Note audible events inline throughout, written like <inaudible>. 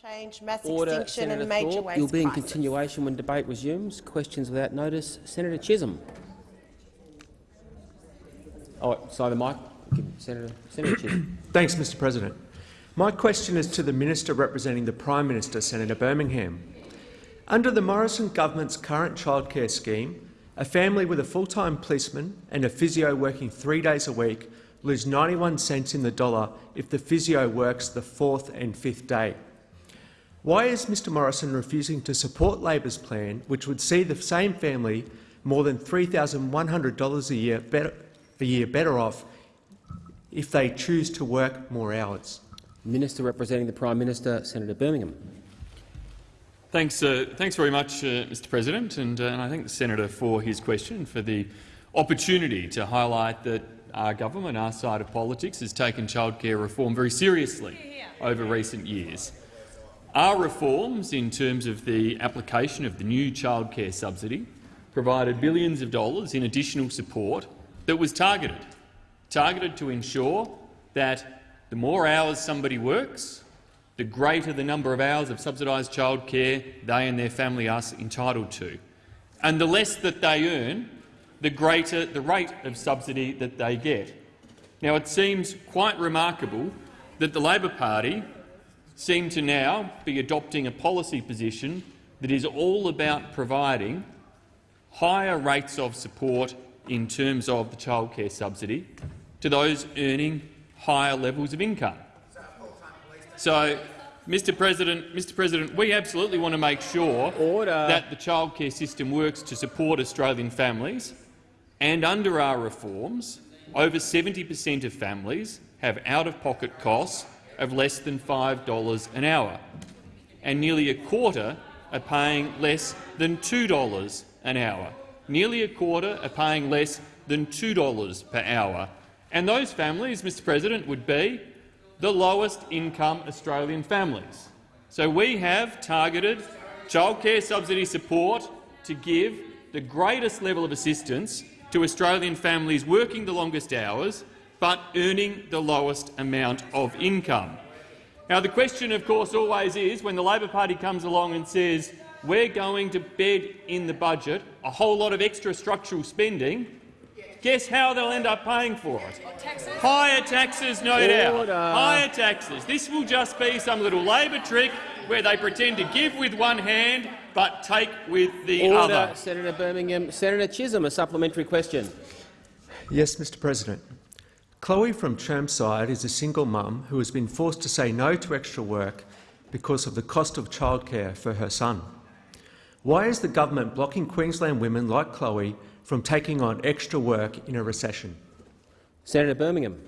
change, mass Order, extinction Senator and major Thorpe. waste You'll be in crisis. continuation when debate resumes. Questions without notice. Senator Chisholm. Oh, sorry, the mic. Senator, Senator Chisholm. <coughs> Thanks, Mr President. My question is to the Minister representing the Prime Minister, Senator Birmingham. Under the Morrison government's current childcare scheme, a family with a full-time policeman and a physio working three days a week lose 91 cents in the dollar if the physio works the fourth and fifth day. Why is Mr Morrison refusing to support Labor's plan, which would see the same family more than $3,100 a year better, a year better off if they choose to work more hours? Minister representing the Prime Minister, Senator Birmingham. Thanks, uh, thanks very much, uh, Mr President, and, uh, and I thank the senator for his question, for the opportunity to highlight that our government, our side of politics, has taken childcare reform very seriously over recent years. Our reforms, in terms of the application of the new childcare subsidy, provided billions of dollars in additional support that was targeted, targeted to ensure that the more hours somebody works, the greater the number of hours of subsidised childcare they and their family are entitled to. And the less that they earn, the greater the rate of subsidy that they get. Now, it seems quite remarkable that the Labor Party seem to now be adopting a policy position that is all about providing higher rates of support in terms of the childcare subsidy to those earning higher levels of income. So, Mr. President, Mr. President, we absolutely want to make sure Order. that the childcare system works to support Australian families, and under our reforms, over 70 per cent of families have out-of-pocket costs of less than $5 an hour, and nearly a quarter are paying less than $2 an hour. Nearly a quarter are paying less than $2 per hour. And those families, Mr President, would be the lowest income Australian families. So we have targeted childcare subsidy support to give the greatest level of assistance to Australian families working the longest hours but earning the lowest amount of income. Now, the question, of course, always is, when the Labor Party comes along and says we're going to bed in the budget a whole lot of extra structural spending, guess how they'll end up paying for it? Higher taxes, no doubt. Higher taxes. This will just be some little Labor trick where they pretend to give with one hand but take with the Order, other. Senator Birmingham. Senator Chisholm, a supplementary question. Yes, Mr President. Chloe from Chermside is a single mum who has been forced to say no to extra work because of the cost of childcare for her son. Why is the government blocking Queensland women like Chloe from taking on extra work in a recession? Senator Birmingham.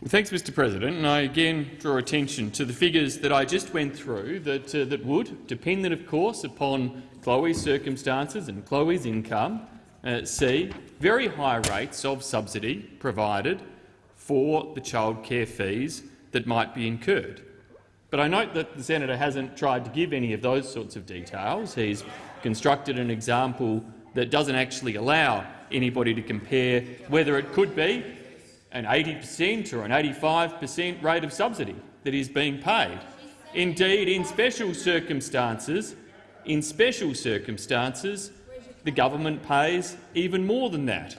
Well, Thanks, Mr President. And I again draw attention to the figures that I just went through that, uh, that would, dependent of course upon Chloe's circumstances and Chloe's income, uh, see very high rates of subsidy provided for the childcare fees that might be incurred. But I note that the senator hasn't tried to give any of those sorts of details. He's constructed an example that doesn't actually allow anybody to compare whether it could be an 80 per cent or an 85 per cent rate of subsidy that is being paid. Indeed, in special circumstances, in special circumstances, the government pays even more than that.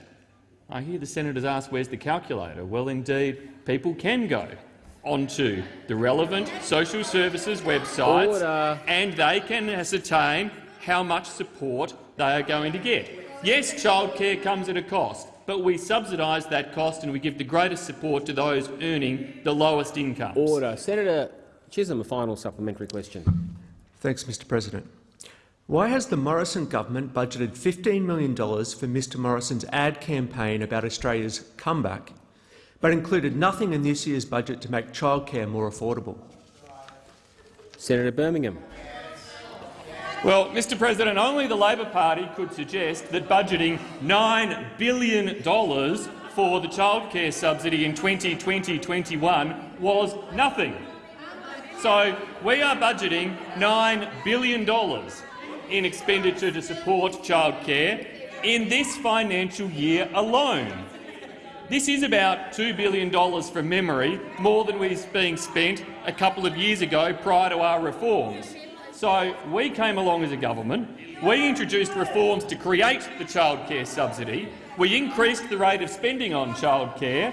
I hear the senators ask, where's the calculator? Well, indeed, people can go onto the relevant social services websites Order. and they can ascertain how much support they are going to get. Yes, childcare comes at a cost, but we subsidise that cost and we give the greatest support to those earning the lowest incomes. Order. Senator Chisholm, a final supplementary question. Thanks, Mr President. Why has the Morrison government budgeted $15 million for Mr Morrison's ad campaign about Australia's comeback, but included nothing in this year's budget to make childcare more affordable? Senator Birmingham. Well, Mr President, only the Labor Party could suggest that budgeting $9 billion for the childcare subsidy in 2020-21 was nothing. So we are budgeting $9 billion in expenditure to support childcare in this financial year alone. this is about $2 billion from memory, more than was being spent a couple of years ago prior to our reforms. So we came along as a government, we introduced reforms to create the childcare subsidy, we increased the rate of spending on childcare,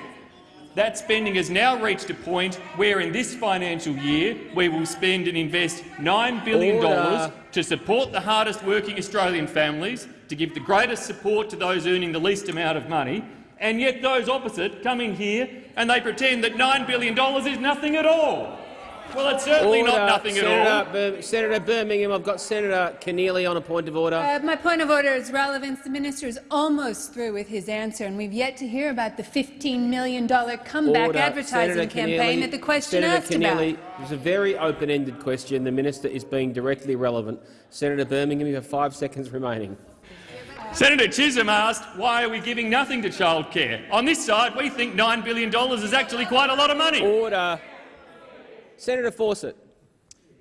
that spending has now reached a point where in this financial year we will spend and invest $9 billion Order. to support the hardest working Australian families, to give the greatest support to those earning the least amount of money, and yet those opposite come in here and they pretend that $9 billion is nothing at all. Well, it's certainly Order. not nothing at Senator, all. Bir- Senator Birmingham, I've got Senator Keneally on a point of order. Uh, my point of order is relevance. The minister is almost through with his answer, and we've yet to hear about the $15 million comeback Order. advertising Senator campaign Keneally- that the question Senator asked Keneally, about. It was a very open-ended question. The minister is being directly relevant. Senator Birmingham, you have five seconds remaining. Senator Chisholm asked, why are we giving nothing to childcare? On this side, we think $9 billion is actually quite a lot of money. Order. Senator Fawcett.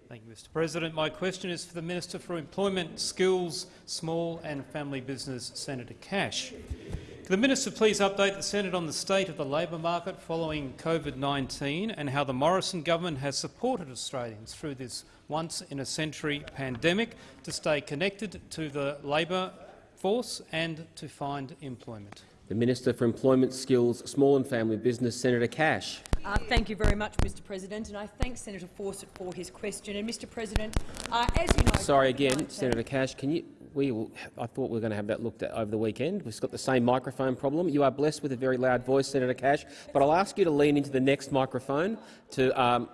Thank you, Mr President. My question is for the Minister for Employment, Skills, Small and Family Business, Senator Cash. Can the Minister please update the Senate on the state of the labour market following COVID-19 and how the Morrison government has supported Australians through this once-in-a-century pandemic to stay connected to the labour force and to find employment? The Minister for Employment, Skills, Small and Family Business, Senator Cash. Uh, thank you very much, Mr President, and I thank Senator Fawcett for his question. And, Mr President, uh, as you know— Sorry again, Senator Cash. Can you? We will, I thought we were going to have that looked at over the weekend. We've got the same microphone problem. You are blessed with a very loud voice, Senator Cash, but I'll ask you to lean into the next microphone to, um,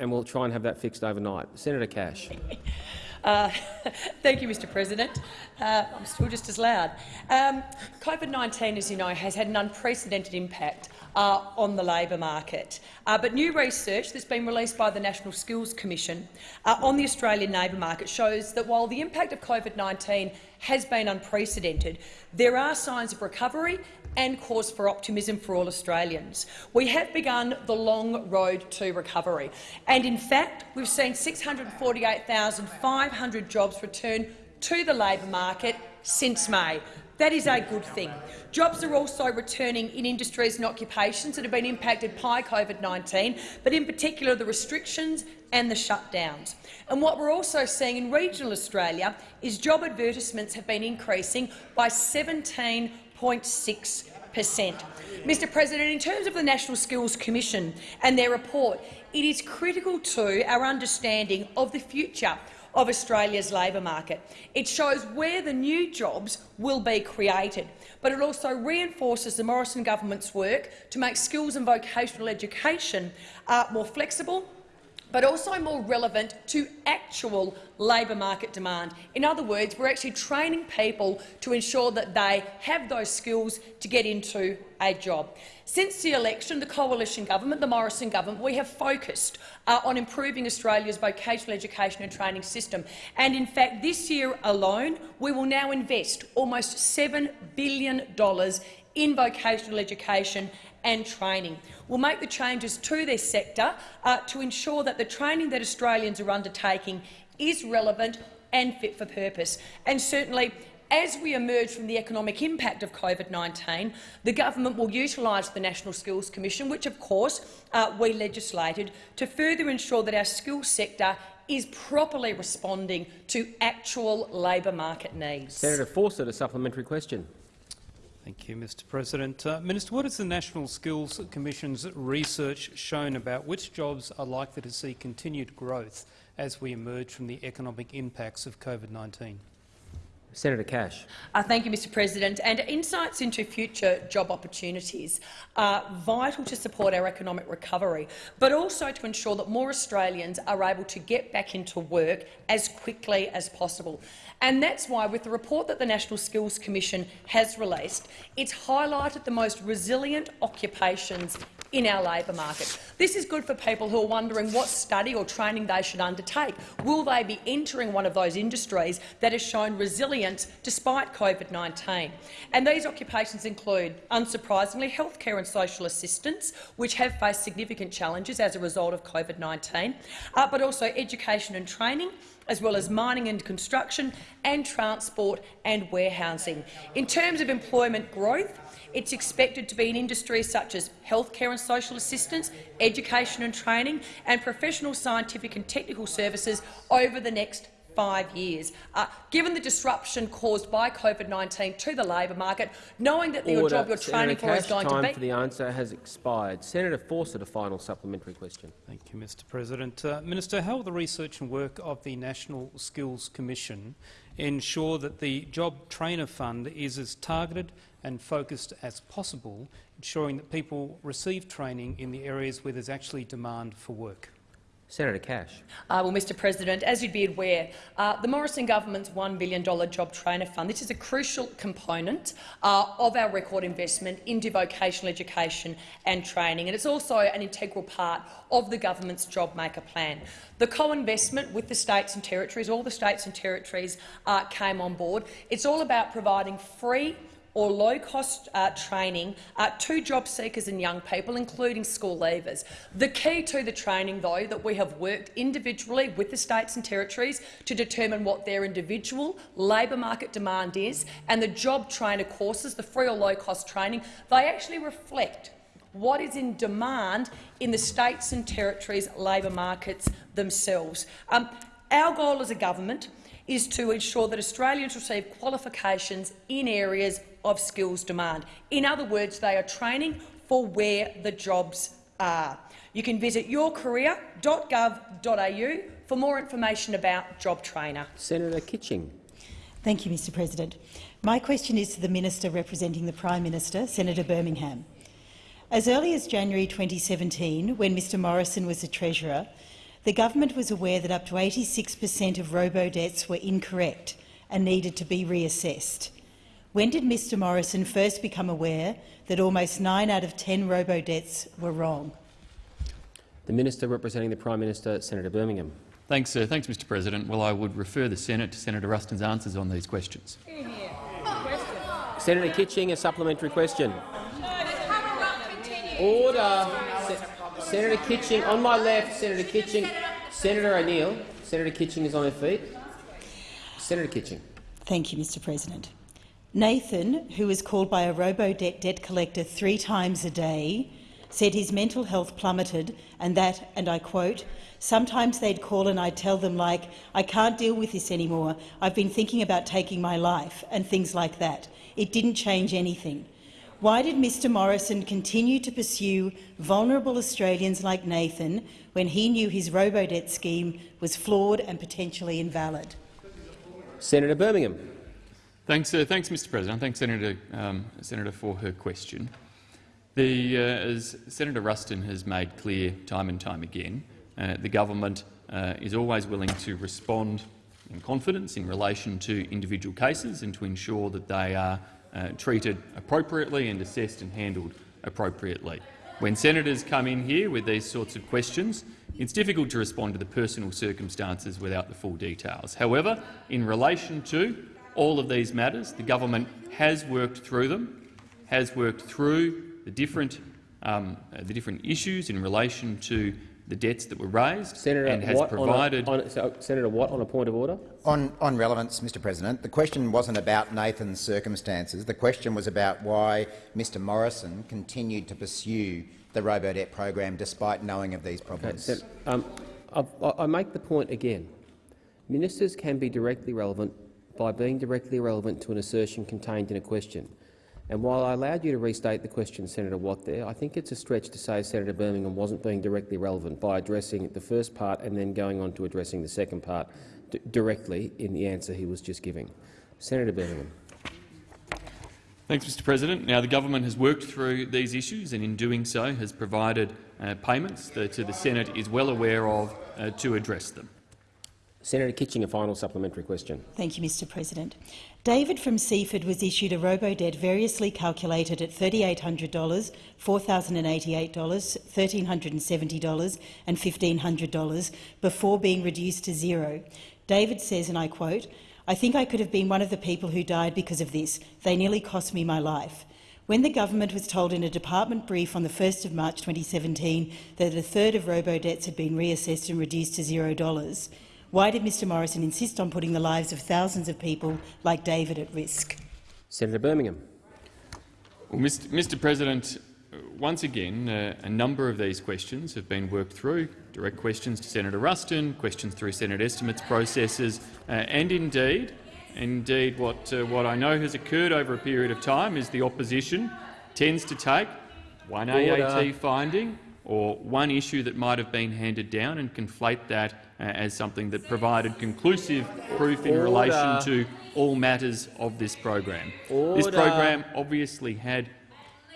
and we'll try and have that fixed overnight. Senator Cash. <laughs> Uh, <laughs> thank you, Mr President. Uh, I'm still just as loud. Um, COVID-19, as you know, has had an unprecedented impact uh, on the labour market. Uh, but new research that's been released by the National Skills Commission uh, on the Australian labour market shows that while the impact of COVID-19 has been unprecedented, there are signs of recovery and cause for optimism for all Australians. We have begun the long road to recovery, and in fact we've seen 648,500 jobs return to the labour market since May. That is a good thing. Jobs are also returning in industries and occupations that have been impacted by COVID-19, but in particular the restrictions and the shutdowns. And what we're also seeing in regional Australia is job advertisements have been increasing by 17 0.6%. Mr President, in terms of the National Skills Commission and their report, it is critical to our understanding of the future of Australia's labour market. It shows where the new jobs will be created, but it also reinforces the Morrison government's work to make skills and vocational education uh, more flexible but also more relevant to actual labour market demand. In other words, we're actually training people to ensure that they have those skills to get into a job. Since the election, the coalition government, the Morrison government, we have focused uh, on improving Australia's vocational education and training system. And in fact, this year alone, we will now invest almost $7 billion in vocational education and training. We'll make the changes to this sector uh, to ensure that the training that Australians are undertaking is relevant and fit for purpose. And certainly, as we emerge from the economic impact of COVID-19, the government will utilise the National Skills Commission, which of course uh, we legislated, to further ensure that our skills sector is properly responding to actual labour market needs. Senator Fawcett, a supplementary question. Thank you, Mr President. Uh, Minister, what has the National Skills Commission's research shown about which jobs are likely to see continued growth as we emerge from the economic impacts of COVID-19? Senator Cash. Uh, thank you, Mr President. And insights into future job opportunities are vital to support our economic recovery, but also to ensure that more Australians are able to get back into work as quickly as possible. And that's why, with the report that the National Skills Commission has released, it's highlighted the most resilient occupations in our labour market. This is good for people who are wondering what study or training they should undertake. Will they be entering one of those industries that has shown resilience resilience despite COVID-19. And these occupations include, unsurprisingly, healthcare and social assistance, which have faced significant challenges as a result of COVID-19, uh, but also education and training, as well as mining and construction and transport and warehousing. In terms of employment growth, it's expected to be in industries such as healthcare and social assistance, education and training, and professional, scientific and technical services over the next five years. Uh, given the disruption caused by COVID-19 to the labour market, knowing that your Order. job you're Senator training for is going time to be— for the answer has expired. Senator Fawcett, a final supplementary question. Thank you, Mr President. Uh, Minister, how will the research and work of the National Skills Commission ensure that the Job Trainer Fund is as targeted and focused as possible, ensuring that people receive training in the areas where there's actually demand for work? Senator Cash. Uh, well, Mr President, as you'd be aware, uh, the Morrison government's $1 billion Job Trainer Fund this is a crucial component uh, of our record investment into vocational education and training, and it's also an integral part of the government's Job Maker plan. The co-investment with the states and territories, all the states and territories uh, came on board. It's all about providing free or low-cost uh, training uh, to job seekers and young people, including school leavers. The key to the training, though, that we have worked individually with the states and territories to determine what their individual labour market demand is, and the job trainer courses, the free or low-cost training, they actually reflect what is in demand in the states and territories' labour markets themselves. Um, our goal as a government is to ensure that Australians receive qualifications in areas of skills demand. In other words, they are training for where the jobs are. You can visit yourcareer.gov.au for more information about Job Trainer. Senator Kitching. Thank you, Mr President. My question is to the Minister representing the Prime Minister, Senator Birmingham. As early as January 2017, when Mr Morrison was the Treasurer, the government was aware that up to 86 per cent of robo-debts were incorrect and needed to be reassessed. When did Mr Morrison first become aware that almost 9 out of 10 robo-debts were wrong? The Minister representing the Prime Minister, Senator Birmingham. Thanks, uh, thanks, Mr President. Well, I would refer the Senate to Senator Ruston's answers on these questions. Senator Kitching, a supplementary question. Order. Se Senator Kitching, on my left, Senator Kitching. Senator O'Neill. Senator Kitching is on her feet. Senator Kitching. Thank you, Mr President. Nathan, who was called by a robo-debt debt collector three times a day, said his mental health plummeted and that, and I quote, sometimes they'd call and I'd tell them like, I can't deal with this anymore, I've been thinking about taking my life, and things like that. It didn't change anything. Why did Mr Morrison continue to pursue vulnerable Australians like Nathan when he knew his robo-debt scheme was flawed and potentially invalid? Senator Birmingham. Thanks, uh, thanks, Mr. President. Thanks, Senator, um, Senator, for her question. The, uh, as Senator Ruston has made clear time and time again, uh, the government uh, is always willing to respond in confidence in relation to individual cases and to ensure that they are uh, treated appropriately and assessed and handled appropriately. When senators come in here with these sorts of questions, it's difficult to respond to the personal circumstances without the full details. However, in relation to all of these matters, the government has worked through them, has worked through the different, um, uh, the different issues in relation to the debts that were raised Senator and has Watt provided— on a, on, so, Senator Watt on a point of order. On, on relevance, Mr President, the question wasn't about Nathan's circumstances. The question was about why Mr Morrison continued to pursue the robo-debt program despite knowing of these problems. Okay, so, um, I, I make the point again. Ministers can be directly relevant by being directly relevant to an assertion contained in a question. And while I allowed you to restate the question, Senator Watt, there, I think it's a stretch to say Senator Birmingham wasn't being directly relevant by addressing the first part and then going on to addressing the second part directly in the answer he was just giving. Senator Birmingham. Thanks, Mr President. Now, the government has worked through these issues and in doing so has provided uh, payments that the Senate is well aware of uh, to address them. Senator Kitching, a final supplementary question. Thank you, Mr President. David from Seaford was issued a robo-debt variously calculated at $3,800, $4,088, $1,370 and $1,500 before being reduced to zero. David says, and I quote, I think I could have been one of the people who died because of this. They nearly cost me my life. When the government was told in a department brief on the 1st of March 2017 that a third of robo-debts had been reassessed and reduced to zero dollars, why did Mr Morrison insist on putting the lives of thousands of people like David at risk? Senator Birmingham. Well, Mr. Mr. President, once again, uh, a number of these questions have been worked through. Direct questions to Senator Ruston, questions through Senate estimates processes, uh, and indeed, indeed, what uh, what I know has occurred over a period of time is the opposition tends to take one Order. AAT finding or one issue that might have been handed down and conflate that uh, as something that provided conclusive proof in Order. relation to all matters of this program. This program obviously had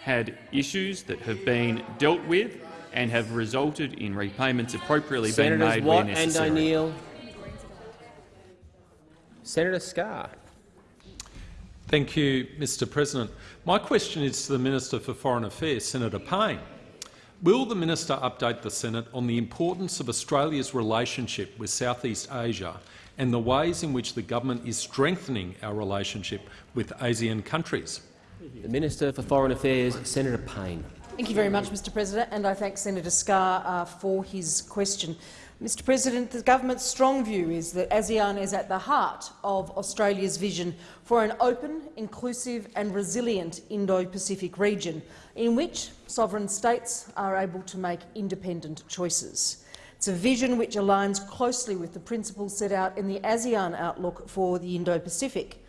had issues that have been dealt with and have resulted in repayments appropriately being Senators made where Watt and necessary. O'Neill. Senator Scarr. Thank you, Mr President. My question is to the Minister for Foreign Affairs, Senator Payne. Will the minister update the Senate on the importance of Australia's relationship with Southeast Asia and the ways in which the government is strengthening our relationship with ASEAN countries? The Minister for Foreign Affairs, Senator Payne. Thank you very much, Mr President, and I thank Senator Scarr uh, for his question. Mr President, the government's strong view is that ASEAN is at the heart of Australia's vision for an open, inclusive and resilient Indo-Pacific region in which sovereign states are able to make independent choices. It's a vision which aligns closely with the principles set out in the ASEAN Outlook for the Indo-Pacific.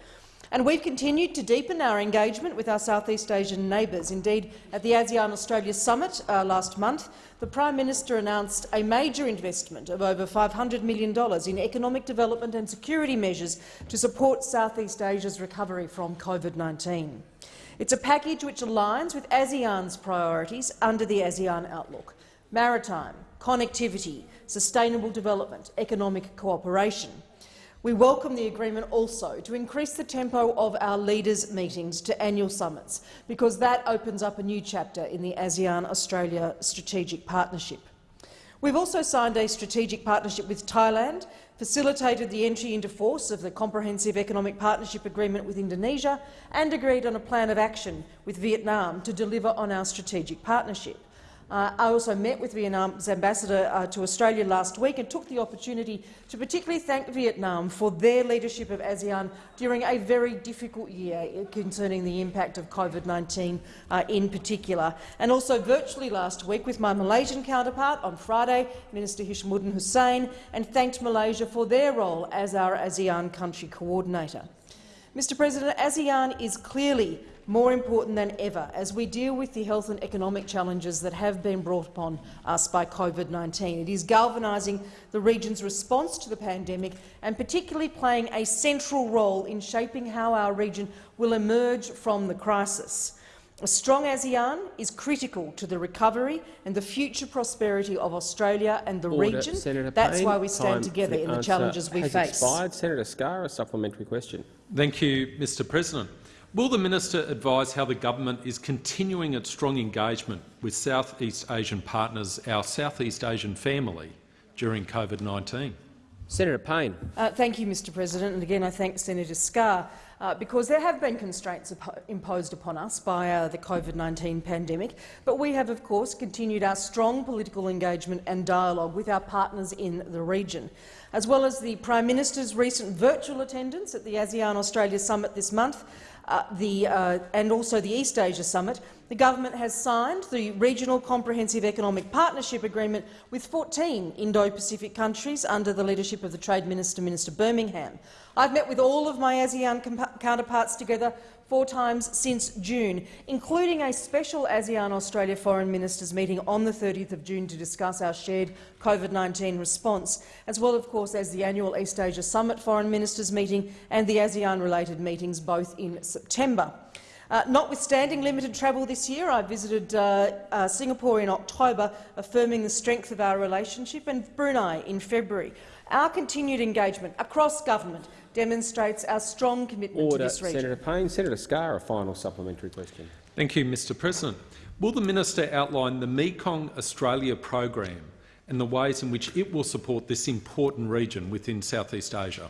And we've continued to deepen our engagement with our Southeast Asian neighbours. Indeed, at the ASEAN-Australia Summit uh, last month, the Prime Minister announced a major investment of over $500 million in economic development and security measures to support Southeast Asia's recovery from COVID-19. It's a package which aligns with ASEAN's priorities under the ASEAN Outlook – maritime, connectivity, sustainable development, economic cooperation. We welcome the agreement also to increase the tempo of our leaders' meetings to annual summits, because that opens up a new chapter in the ASEAN-Australia Strategic Partnership. We've also signed a strategic partnership with Thailand, facilitated the entry into force of the Comprehensive Economic Partnership Agreement with Indonesia and agreed on a plan of action with Vietnam to deliver on our strategic partnership. Uh, I also met with Vietnam's ambassador uh, to Australia last week and took the opportunity to particularly thank Vietnam for their leadership of ASEAN during a very difficult year concerning the impact of COVID-19 uh, in particular, and also virtually last week with my Malaysian counterpart on Friday, Minister Hishamuddin Hussein, and thanked Malaysia for their role as our ASEAN country coordinator. Mr President, ASEAN is clearly more important than ever as we deal with the health and economic challenges that have been brought upon us by COVID-19. It is galvanising the region's response to the pandemic and particularly playing a central role in shaping how our region will emerge from the crisis. A strong ASEAN is critical to the recovery and the future prosperity of Australia and the Order. region. Senator That's Payne, why we stand together the in the challenges we has face. Expired. Senator Scarr, a supplementary question. Thank you, Mr President. Will the minister advise how the government is continuing its strong engagement with Southeast Asian partners, our Southeast Asian family, during COVID-19? Senator Payne. Uh, thank you, Mr President. And again, I thank Senator Scarr, uh, because there have been constraints imposed upon us by uh, the COVID-19 pandemic, but we have, of course, continued our strong political engagement and dialogue with our partners in the region. As well as the Prime Minister's recent virtual attendance at the ASEAN-Australia Summit this month, uh, the, uh, and also the East Asia Summit, the government has signed the Regional Comprehensive Economic Partnership Agreement with 14 Indo-Pacific countries under the leadership of the Trade Minister, Minister Birmingham. I've met with all of my ASEAN counterparts together four times since June, including a special ASEAN-Australia Foreign Ministers meeting on the 30th of June to discuss our shared COVID-19 response, as well, of course, as the annual East Asia Summit Foreign Ministers meeting and the ASEAN-related meetings, both in September. Uh, notwithstanding limited travel this year, I visited uh, uh, Singapore in October, affirming the strength of our relationship, and Brunei in February. Our continued engagement across government demonstrates our strong commitment Order. to this region. Senator Payne. Senator Scarr, a final supplementary question. Thank you, Mr President. Will the minister outline the Mekong Australia program and the ways in which it will support this important region within Southeast Asia?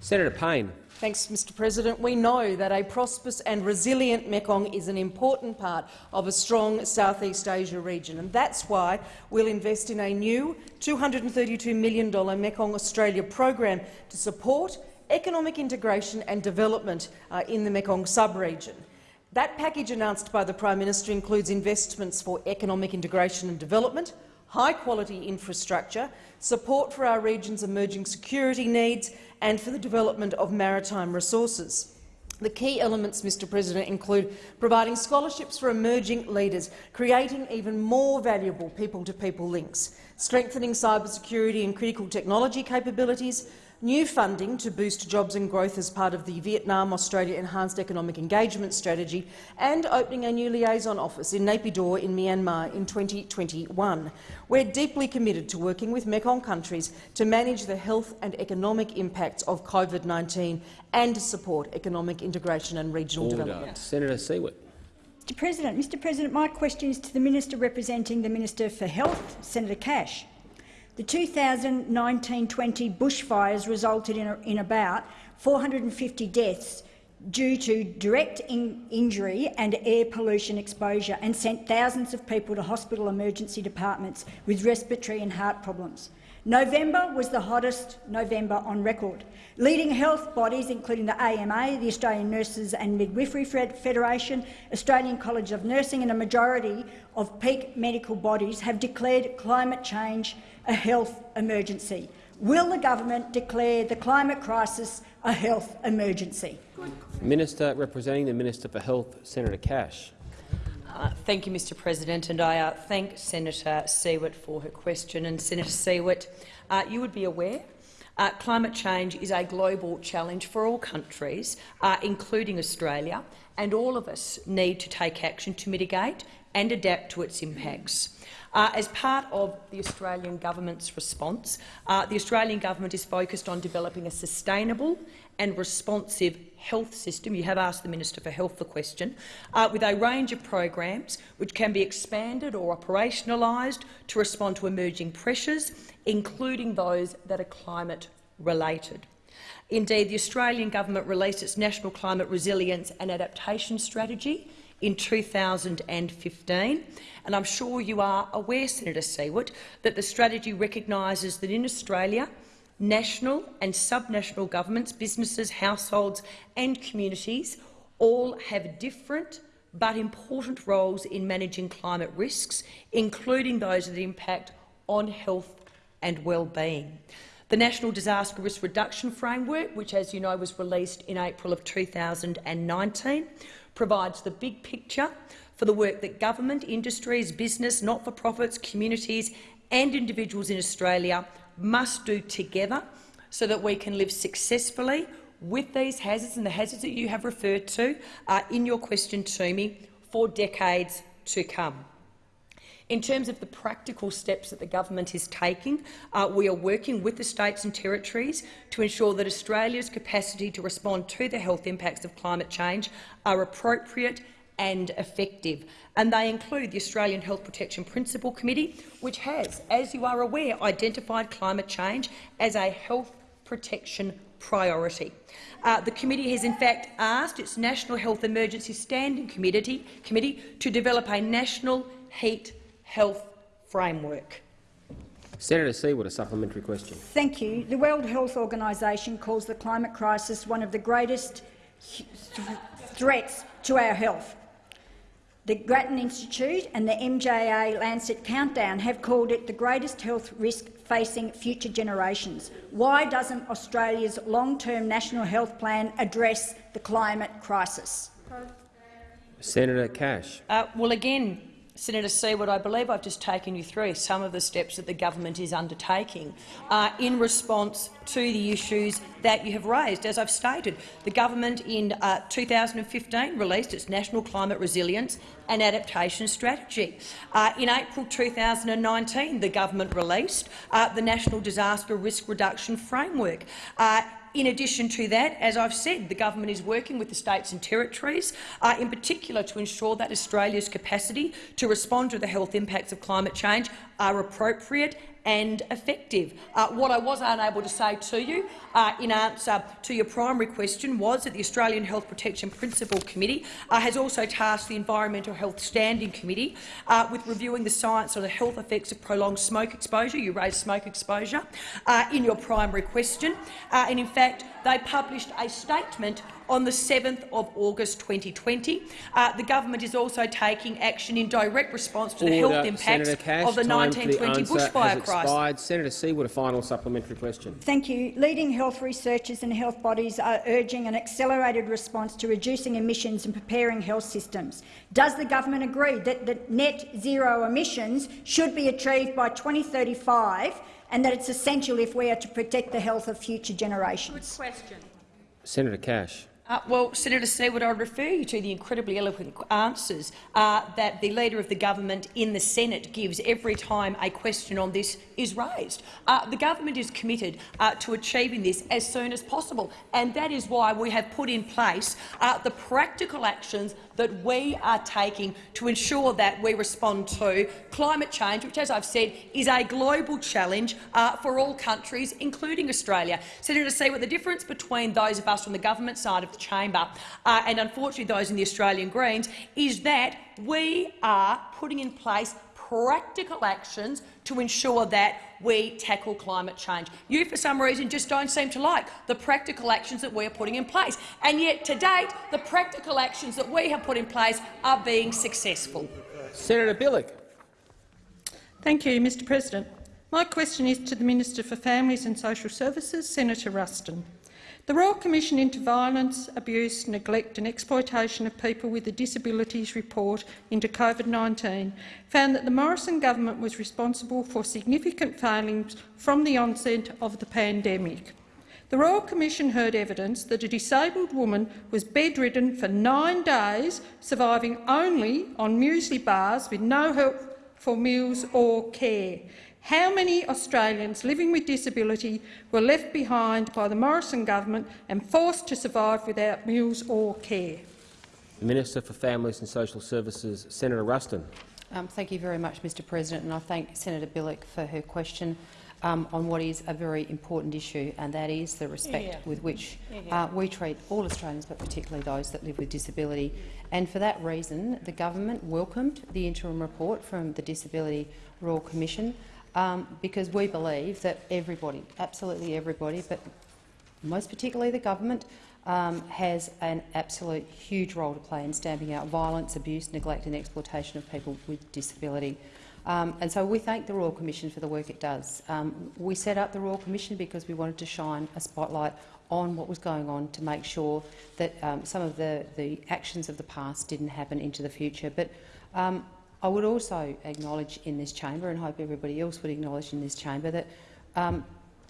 Senator Payne. Thanks, Mr President. We know that a prosperous and resilient Mekong is an important part of a strong Southeast Asia region, and that's why we'll invest in a new $232 million Mekong Australia program to support economic integration and development uh, in the Mekong sub-region. That package announced by the Prime Minister includes investments for economic integration and development, high-quality infrastructure, support for our region's emerging security needs and for the development of maritime resources. The key elements, Mr President, include providing scholarships for emerging leaders, creating even more valuable people-to-people -people links, strengthening cybersecurity and critical technology capabilities, new funding to boost jobs and growth as part of the Vietnam-Australia Enhanced Economic Engagement Strategy, and opening a new liaison office in Naypyidaw in Myanmar in 2021. We're deeply committed to working with Mekong countries to manage the health and economic impacts of COVID-19 and to support economic integration and regional Order. development. Senator Siewert. Mr President, Mr President, my question is to the Minister representing the Minister for Health, Senator Cash. The 2019-20 bushfires resulted in, a, in, about 450 deaths due to direct in injury and air pollution exposure and sent thousands of people to hospital emergency departments with respiratory and heart problems. November was the hottest November on record. Leading health bodies, including the AMA, the Australian Nurses and Midwifery Federation, Australian College of Nursing and a majority of peak medical bodies have declared climate change a health emergency. Will the government declare the climate crisis a health emergency? Minister representing the Minister for Health, Senator Cash. Uh, thank you, Mr President, and I uh, thank Senator Siewert for her question. And Senator Siewert, uh, you would be aware uh, climate change is a global challenge for all countries, uh, including Australia, and all of us need to take action to mitigate and adapt to its impacts. Uh, as part of the Australian government's response, uh, the Australian government is focused on developing a sustainable and responsive health system. You have asked the Minister for Health the question, uh, with a range of programs which can be expanded or operationalised to respond to emerging pressures, including those that are climate-related. Indeed, the Australian government released its National Climate Resilience and Adaptation Strategy in 2015. And I'm sure you are aware, Senator Siewert, that the strategy recognises that in Australia, national and subnational governments, businesses, households and communities all have different but important roles in managing climate risks, including those that impact on health and well-being. The National Disaster Risk Reduction Framework, which, as you know, was released in April of 2019, provides the big picture for the work that government, industries, business, not-for-profits, communities and individuals in Australia must do together so that we can live successfully with these hazards and the hazards that you have referred to uh, in your question to me for decades to come. In terms of the practical steps that the government is taking, uh, we are working with the states and territories to ensure that Australia's capacity to respond to the health impacts of climate change are appropriate and effective. And they include the Australian Health Protection Principal Committee, which has, as you are aware, identified climate change as a health protection priority. Uh, the committee has in fact asked its National Health Emergency Standing Committee, committee to develop a national heat health framework. Senator Siewert, a supplementary question. Thank you. The World Health Organisation calls the climate crisis one of the greatest th threats to our health. The Grattan Institute and the MJA Lancet Countdown have called it the greatest health risk facing future generations. Why doesn't Australia's long-term national health plan address the climate crisis? Senator Cash. Uh, well, again, Senator Siewert, I believe I've just taken you through some of the steps that the government is undertaking uh, in response to the issues that you have raised. As I've stated, the government in uh, 2015 released its National Climate Resilience and Adaptation Strategy. Uh, in April 2019, the government released uh, the National Disaster Risk Reduction Framework. In addition to that, as I've said, the government is working with the states and territories, uh, in particular to ensure that Australia's capacity to respond to the health impacts of climate change are appropriate and effective. Uh, what I was unable to say to you uh, in answer to your primary question was that the Australian Health Protection Principal Committee uh, has also tasked the Environmental Health Standing Committee uh, with reviewing the science on the health effects of prolonged smoke exposure. You raised smoke exposure uh, in your primary question, uh, and in fact they published a statement on the 7th of August 2020. Uh, the government is also taking action in direct response to the health impacts Cash, of the time for 1920 answer bushfire has crisis. expired. Senator Siewert, a final supplementary question. Thank you. Leading health researchers and health bodies are urging an accelerated response to reducing emissions and preparing health systems. Does the government agree that the net zero emissions should be achieved by 2035 and that it's essential if we are to protect the health of future generations? Good question. Senator Cash. Uh, well, Senator Siewert, I refer you to the incredibly eloquent answers uh, that the Leader of the Government in the Senate gives every time a question on this is raised. Uh, the government is committed uh, to achieving this as soon as possible, and that is why we have put in place uh, the practical actions that we are taking to ensure that we respond to climate change, which, as I've said, is a global challenge uh, for all countries, including Australia. Senator Siewert, the difference between those of us on the government side of the chamber uh, and, unfortunately, those in the Australian Greens is that we are putting in place practical actions to ensure that we tackle climate change. You, for some reason, just don't seem to like the practical actions that we are putting in place. And yet, to date, the practical actions that we have put in place are being successful. Senator Bilyk. Thank you, Mr President. My question is to the Minister for Families and Social Services, Senator Ruston. The Royal Commission into Violence, Abuse, Neglect and Exploitation of People with Disabilities report into COVID-19 found that the Morrison government was responsible for significant failings from the onset of the pandemic. The Royal Commission heard evidence that a disabled woman was bedridden for nine days, surviving only on muesli bars with no help for meals or care. How many Australians living with disability were left behind by the Morrison government and forced to survive without meals or care? The Minister for Families and Social Services, Senator Ruston. Um, thank you very much, Mr President, and I thank Senator Bilyk for her question um, on what is a very important issue, and that is the respect Yeah. with which uh, we treat all Australians, but particularly those that live with disability. And for that reason, the government welcomed the interim report from the Disability Royal Commission um, because we believe that everybody, absolutely everybody, but most particularly the government, um, has an absolute huge role to play in stamping out violence, abuse, neglect and exploitation of people with disability. Um, and so we thank the Royal Commission for the work it does. Um, we set up the Royal Commission because we wanted to shine a spotlight on what was going on to make sure that um, some of the, the actions of the past didn't happen into the future. But um, I would also acknowledge in this chamber, and hope everybody else would acknowledge in this chamber, that um,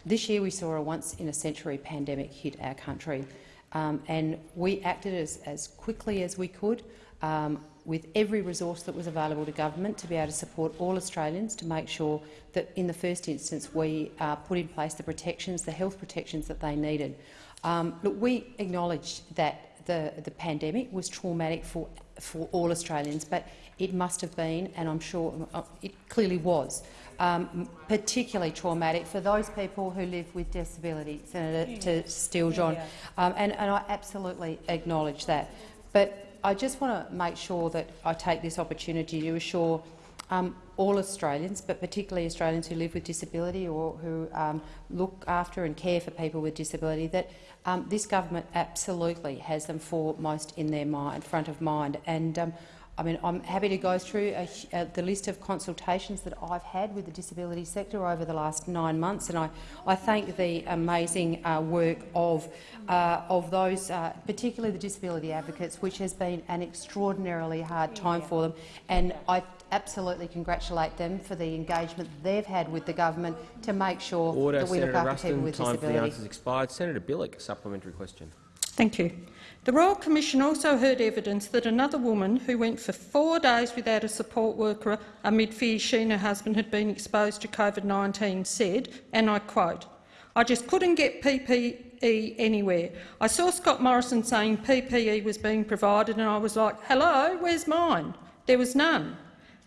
this year we saw a once-in-a-century pandemic hit our country, um, and we acted as, as quickly as we could um, with every resource that was available to government to be able to support all Australians to make sure that in the first instance we uh, put in place the protections, the health protections that they needed. Um, look, we acknowledge that the, the pandemic was traumatic for, for all Australians, but it must have been, and I'm sure uh, it clearly was, um, particularly traumatic for those people who live with disability, Senator to Steele, John, um, and, and I absolutely acknowledge that. But I just want to make sure that I take this opportunity to assure um, all Australians, but particularly Australians who live with disability or who um, look after and care for people with disability, that um, this government absolutely has them foremost in their mind, front of mind. And um, I mean, I'm happy to go through a, uh, the list of consultations that I've had with the disability sector over the last nine months, and I, I thank the amazing uh, work of, uh, of those, uh, particularly the disability advocates, which has been an extraordinarily hard time for them. And I absolutely congratulate them for the engagement they've had with the government to make sure Order. that we Senator look after people Ruston. with Time for the answers expired. Senator Bilyk, a supplementary question. Thank you. The Royal Commission also heard evidence that another woman who went for four days without a support worker amid fears she and her husband had been exposed to COVID-19 said, and I quote, I just couldn't get PPE anywhere. I saw Scott Morrison saying PPE was being provided and I was like, hello, where's mine? There was none.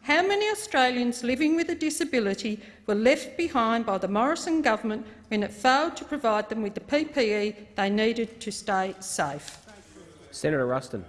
How many Australians living with a disability were left behind by the Morrison government when it failed to provide them with the PPE they needed to stay safe? Senator Ruston.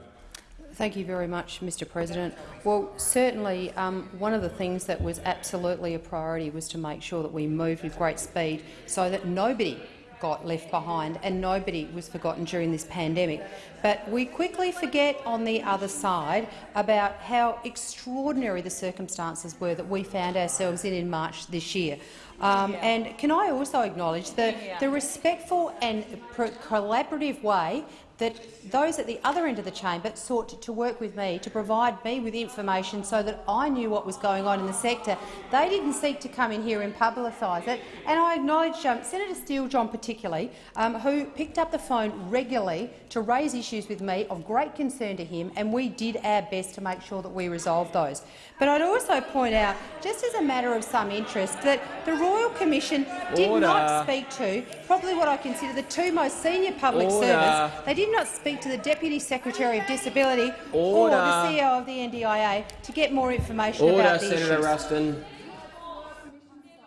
Thank you very much, Mr President. Well, certainly um, one of the things that was absolutely a priority was to make sure that we moved with great speed so that nobody got left behind and nobody was forgotten during this pandemic. But we quickly forget on the other side about how extraordinary the circumstances were that we found ourselves in in March this year. Um, and can I also acknowledge the, the respectful and collaborative way that those at the other end of the chamber sought to work with me to provide me with information so that I knew what was going on in the sector. They didn't seek to come in here and publicise it, and I acknowledge um, Senator Steele-John particularly, um, who picked up the phone regularly to raise issues with me of great concern to him, and we did our best to make sure that we resolved those. But I'd also point out, just as a matter of some interest, that the Royal Commission did Order. not speak to probably what I consider the two most senior public Order. servants. They did not speak to the Deputy Secretary of Disability Order. or the CEO of the NDIA to get more information Order, about the Senator issues. Ruston.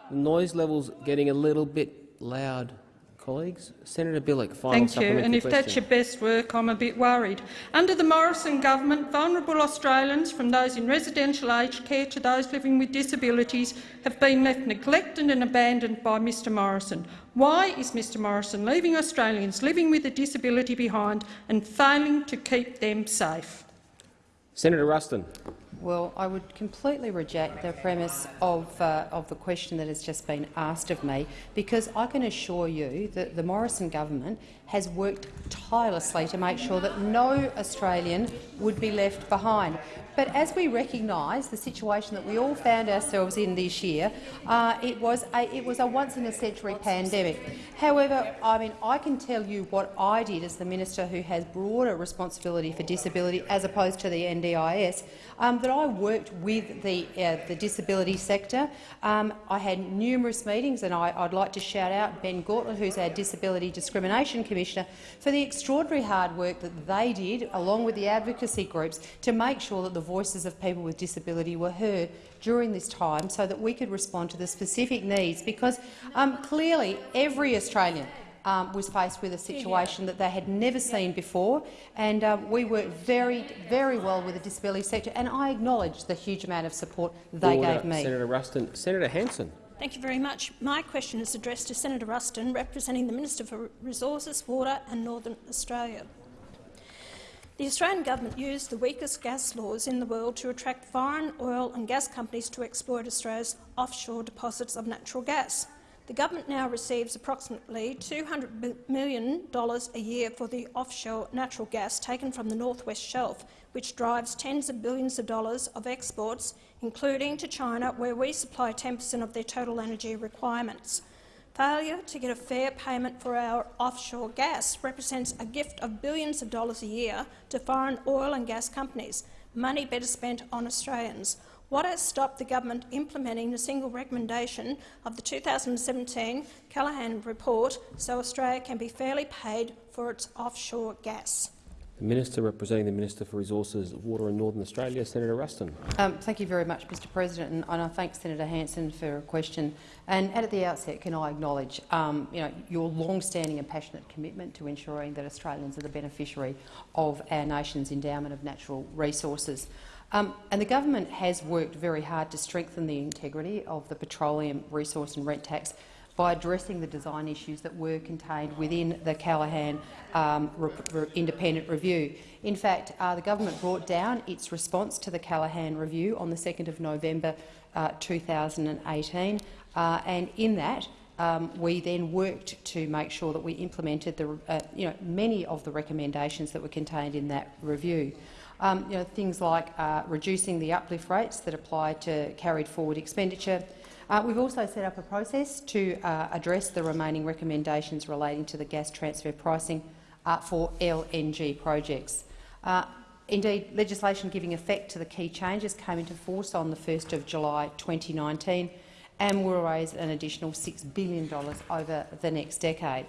The noise level's getting a little bit loud, colleagues. Senator Bilyk, final Thank you. And if question. that's your best work, I'm a bit worried. Under the Morrison government, vulnerable Australians, from those in residential aged care to those living with disabilities, have been left neglected and abandoned by Mr Morrison. Why is Mr Morrison leaving Australians living with a disability behind and failing to keep them safe? Senator Ruston. Well, I would completely reject the premise of, uh, of the question that has just been asked of me, because I can assure you that the Morrison government has worked tirelessly to make sure that no Australian would be left behind. But as we recognise the situation that we all found ourselves in this year, uh, it, was a, it was a once-in-a-century pandemic. However, I mean, I can tell you what I did as the minister who has broader responsibility for disability as opposed to the NDIS, um, that I worked with the, uh, the disability sector. Um, I had numerous meetings, and I, would like to shout out Ben Gauntlett, who's our Disability Discrimination Commissioner, for the extraordinary hard work that they did, along with the advocacy groups, to make sure that the voices of people with disability were heard during this time so that we could respond to the specific needs, because um, clearly every Australian um, was faced with a situation that they had never seen before, and um, we worked very, very well with the disability sector, and I acknowledge the huge amount of support they Order. gave me. Senator Ruston. Senator Hanson. Thank you very much. My question is addressed to Senator Ruston, representing the Minister for Resources, Water and Northern Australia. The Australian government used the weakest gas laws in the world to attract foreign oil and gas companies to exploit Australia's offshore deposits of natural gas. The government now receives approximately $200 million a year for the offshore natural gas taken from the Northwest Shelf, which drives tens of billions of dollars of exports, including to China, where we supply 10 per cent of their total energy requirements. Failure to get a fair payment for our offshore gas represents a gift of billions of dollars a year to foreign oil and gas companies, money better spent on Australians. What has stopped the government implementing the single recommendation of the 2017 Callaghan report so Australia can be fairly paid for its offshore gas? The Minister representing the Minister for Resources, Water and Northern Australia, Senator Ruston. Um, thank you very much, Mr President, and, and I thank Senator Hanson for a question. And at the outset, can I acknowledge um, you know, your long-standing and passionate commitment to ensuring that Australians are the beneficiary of our nation's endowment of natural resources. Um, and the government has worked very hard to strengthen the integrity of the petroleum resource and rent tax by addressing the design issues that were contained within the Callaghan um, re re independent review. In fact, uh, the government brought down its response to the Callaghan review on the 2nd of November uh, 2018, uh, and in that um, we then worked to make sure that we implemented the, uh, you know, many of the recommendations that were contained in that review. Um, you know, things like uh, reducing the uplift rates that apply to carried forward expenditure, uh, we've also set up a process to uh, address the remaining recommendations relating to the gas transfer pricing uh, for LNG projects. Uh, indeed, legislation giving effect to the key changes came into force on the 1st of July 2019 and will raise an additional $6 billion over the next decade.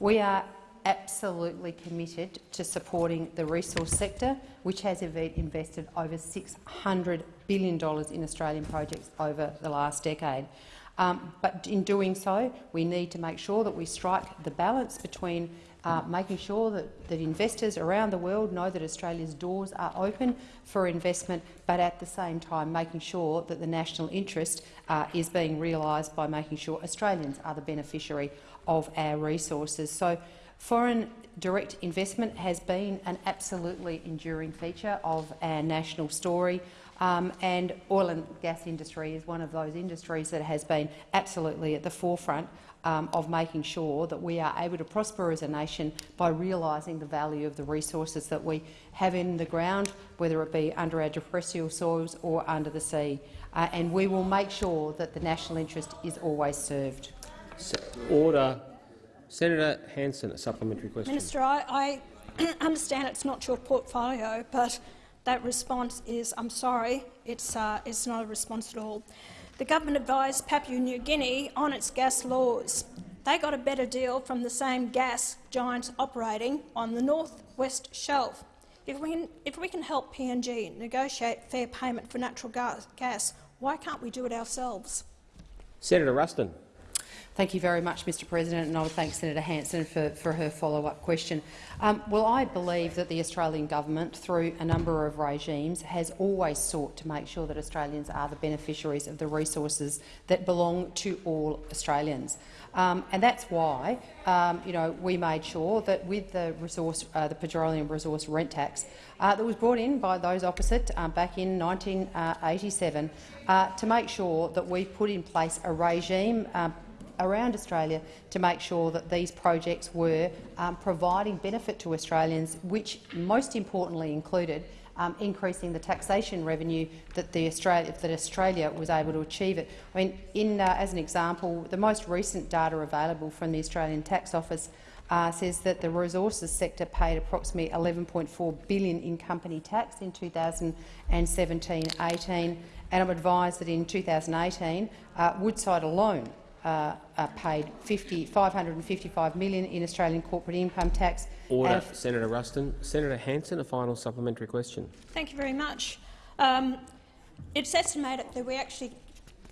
We are absolutely committed to supporting the resource sector, which has invested over $600 billion in Australian projects over the last decade. Um, but in doing so, we need to make sure that we strike the balance between uh, making sure that, that investors around the world know that Australia's doors are open for investment, but at the same time making sure that the national interest uh, is being realised by making sure Australians are the beneficiary of our resources. So foreign direct investment has been an absolutely enduring feature of our national story. Um, and oil and gas industry is one of those industries that has been absolutely at the forefront um, of making sure that we are able to prosper as a nation by realising the value of the resources that we have in the ground, whether it be under our depressual soils or under the sea. Uh, and we will make sure that the national interest is always served. Order. Senator Hanson, a supplementary question. Minister, I, I <clears throat> understand it's not your portfolio, but that response is, I'm sorry, it's, uh, it's not a response at all. The government advised Papua New Guinea on its gas laws. They got a better deal from the same gas giants operating on the north-west shelf. If we, can, if we can help PNG negotiate fair payment for natural gas, gas, why can't we do it ourselves? Senator Ruston. Thank you very much, Mr President, and I would thank Senator Hanson for, for her follow-up question. Um, well, I believe that the Australian government, through a number of regimes, has always sought to make sure that Australians are the beneficiaries of the resources that belong to all Australians. Um, and that's why um, you know, we made sure that with the, resource, uh, the petroleum resource rent tax uh, that was brought in by those opposite uh, back in 1987 uh, to make sure that we put in place a regime uh, around Australia to make sure that these projects were um, providing benefit to Australians, which most importantly included um, increasing the taxation revenue that, Australia, that Australia was able to achieve. It. I mean, in, uh, as an example, the most recent data available from the Australian Tax Office uh, says that the resources sector paid approximately 11.4 billion in company tax in 2017-18, and I'm advised that in 2018, uh, Woodside alone uh, uh, paid 50, 555 million in Australian corporate income tax. Order, Senator Ruston. Senator Hanson, a final supplementary question. Thank you very much. Um, it's estimated that we actually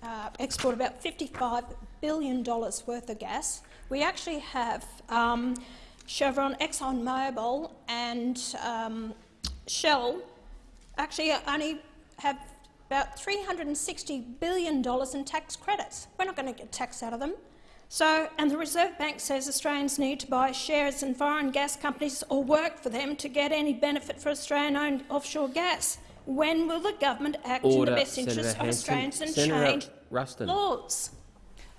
uh, export about $55 billion worth of gas. We actually have um, Chevron, ExxonMobil and um, Shell actually only have about $360 billion in tax credits. We're not going to get tax out of them. So, and the Reserve Bank says Australians need to buy shares in foreign gas companies or work for them to get any benefit for Australian-owned offshore gas. When will the government act Order, in the best interests of Australians and Senator change Ruston. laws?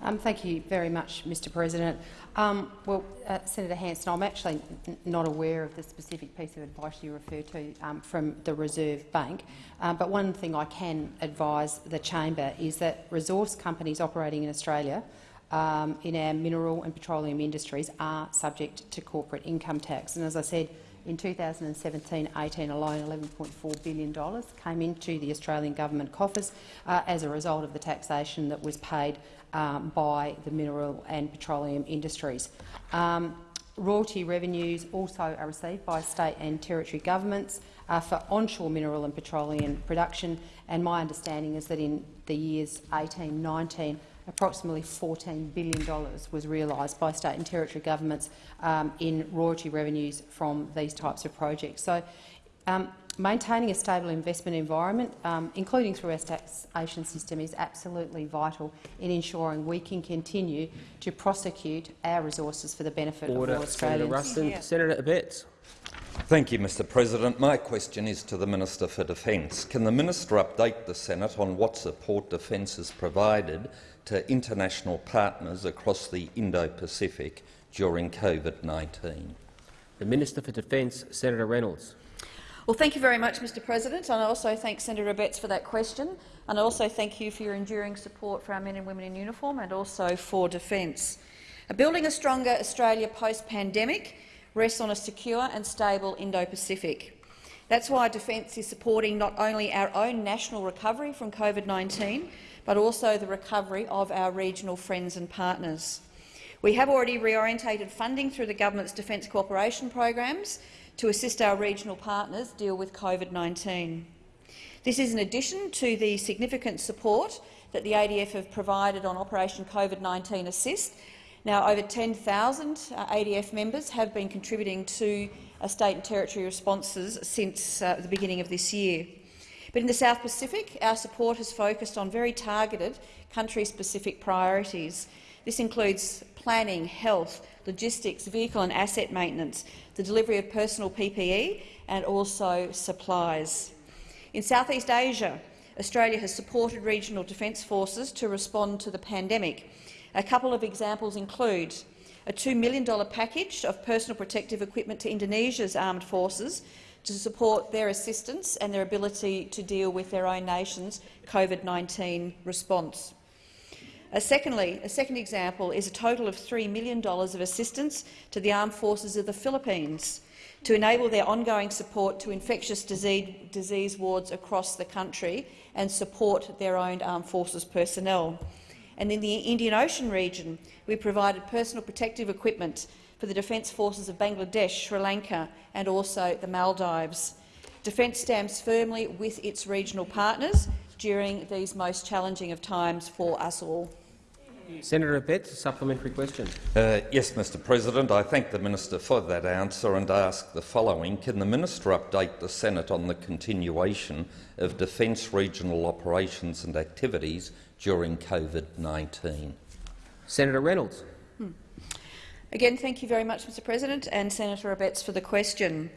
Um, thank you very much, Mr President. Um, well, uh, Senator Hanson, I'm actually not aware of the specific piece of advice you refer to um, from the Reserve Bank, um, but one thing I can advise the chamber is that resource companies operating in Australia um, in our mineral and petroleum industries are subject to corporate income tax. And as I said, in 2017-18 alone, $11.4 billion came into the Australian government coffers uh, as a result of the taxation that was paid um, by the mineral and petroleum industries. Um, royalty revenues also are received by state and territory governments uh, for onshore mineral and petroleum production, and my understanding is that in the years 18-19 approximately $14 billion was realised by state and territory governments um, in royalty revenues from these types of projects. So, um, maintaining a stable investment environment, um, including through our taxation system, is absolutely vital in ensuring we can continue to prosecute our resources for the benefit Order. of all Australians. Senator Ruston. Yeah. Senator Abetz. Thank you, Mr President. My question is to the Minister for Defence. Can the minister update the Senate on what support Defence has provided to international partners across the Indo-Pacific during COVID-19? The Minister for Defence, Senator Reynolds. Well, thank you very much, Mr President. And I also thank Senator Abetz for that question. And I also thank you for your enduring support for our men and women in uniform and also for defence. Building a stronger Australia post-pandemic rests on a secure and stable Indo-Pacific. That's why Defence is supporting not only our own national recovery from COVID-19, but also the recovery of our regional friends and partners. We have already reorientated funding through the government's defence cooperation programs to assist our regional partners deal with COVID-19. This is in addition to the significant support that the ADF have provided on Operation COVID-19 Assist. Now, over 10,000 uh, ADF members have been contributing to uh, state and territory responses since uh, the beginning of this year. But in the South Pacific, our support has focused on very targeted country-specific priorities. This includes planning, health, logistics, vehicle and asset maintenance, the delivery of personal PPE and also supplies. In Southeast Asia, Australia has supported regional defence forces to respond to the pandemic. A couple of examples include a $2 million package of personal protective equipment to Indonesia's armed forces to support their assistance and their ability to deal with their own nation's COVID-19 response. Secondly, a second example is a total of $3 million of assistance to the armed forces of the Philippines to enable their ongoing support to infectious disease, disease wards across the country and support their own armed forces personnel. And in the Indian Ocean region, we provided personal protective equipment for the Defence Forces of Bangladesh, Sri Lanka and also the Maldives. Defence stands firmly with its regional partners during these most challenging of times for us all. Senator Abetz, supplementary question. Uh, yes, Mr President. I thank the minister for that answer and ask the following. Can the minister update the Senate on the continuation of defence regional operations and activities during COVID-19? Senator Reynolds. Hmm. Again, thank you very much, Mr President, and Senator Abetz for the question.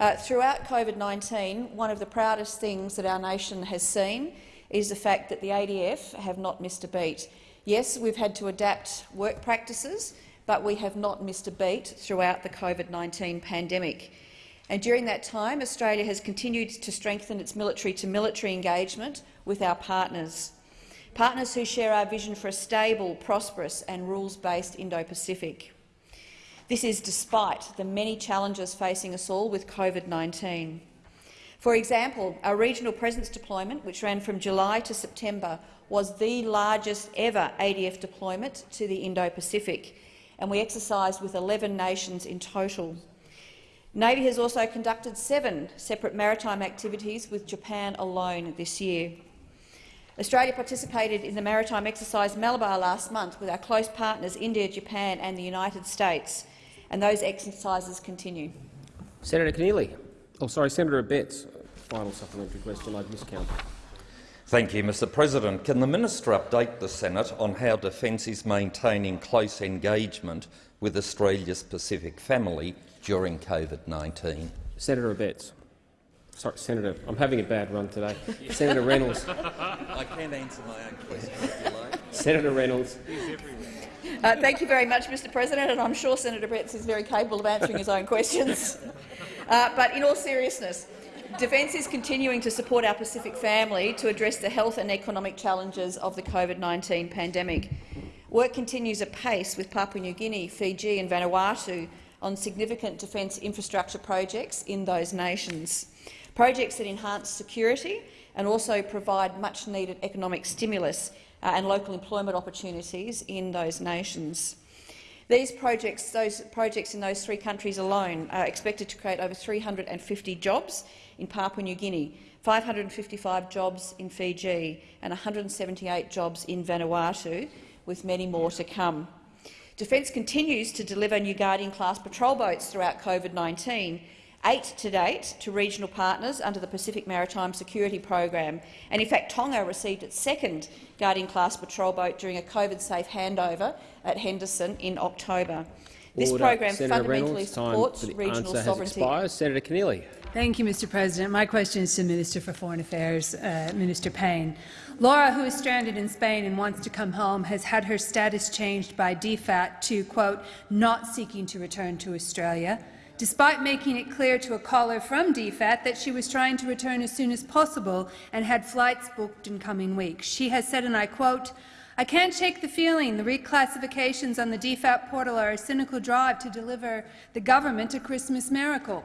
Uh, throughout COVID-19, one of the proudest things that our nation has seen is the fact that the ADF have not missed a beat. Yes, we've had to adapt work practices, but we have not missed a beat throughout the COVID-19 pandemic. And during that time, Australia has continued to strengthen its military-to-military -military engagement with our partners, partners who share our vision for a stable, prosperous and rules-based Indo-Pacific. This is despite the many challenges facing us all with COVID-19. For example, our regional presence deployment, which ran from July to September, was the largest ever ADF deployment to the Indo-Pacific, and we exercised with 11 nations in total. Navy has also conducted seven separate maritime activities with Japan alone this year. Australia participated in the maritime exercise Malabar last month with our close partners India, Japan and the United States, and those exercises continue. Senator Keneally. Oh, sorry, Senator Abetz. Final supplementary question. I've miscounted. Thank you, Mr President. Can the minister update the Senate on how Defence is maintaining close engagement with Australia's Pacific family during COVID-19? Senator Abetz. Sorry, Senator, I'm having a bad run today. Senator Reynolds. I can answer my own question if you like. Senator Reynolds. Uh, thank you very much, Mr President, and I'm sure Senator Abetz is very capable of answering his own questions. Uh, but in all seriousness, Defence is continuing to support our Pacific family to address the health and economic challenges of the COVID-19 pandemic. Work continues apace with Papua New Guinea, Fiji and Vanuatu on significant defence infrastructure projects in those nations, projects that enhance security and also provide much-needed economic stimulus uh, and local employment opportunities in those nations. These projects, those projects in those three countries alone are expected to create over 350 jobs in Papua New Guinea, 555 jobs in Fiji and 178 jobs in Vanuatu, with many more to come. Defence continues to deliver new Guardian-class patrol boats throughout COVID-19, eight to date to regional partners under the Pacific Maritime Security Program. And in fact, Tonga received its second Guardian-class patrol boat during a COVID-safe handover at Henderson in October. This Order. program Senator fundamentally Reynolds, supports time for the regional answer sovereignty. Has expired. Senator Keneally. Thank you, Mr President. My question is to the Minister for Foreign Affairs, uh, Minister Payne. Laura, who is stranded in Spain and wants to come home, has had her status changed by DFAT to, quote, not seeking to return to Australia, despite making it clear to a caller from DFAT that she was trying to return as soon as possible and had flights booked in coming weeks. She has said, and I quote, I can't shake the feeling the reclassifications on the DFAT portal are a cynical drive to deliver the government a Christmas miracle.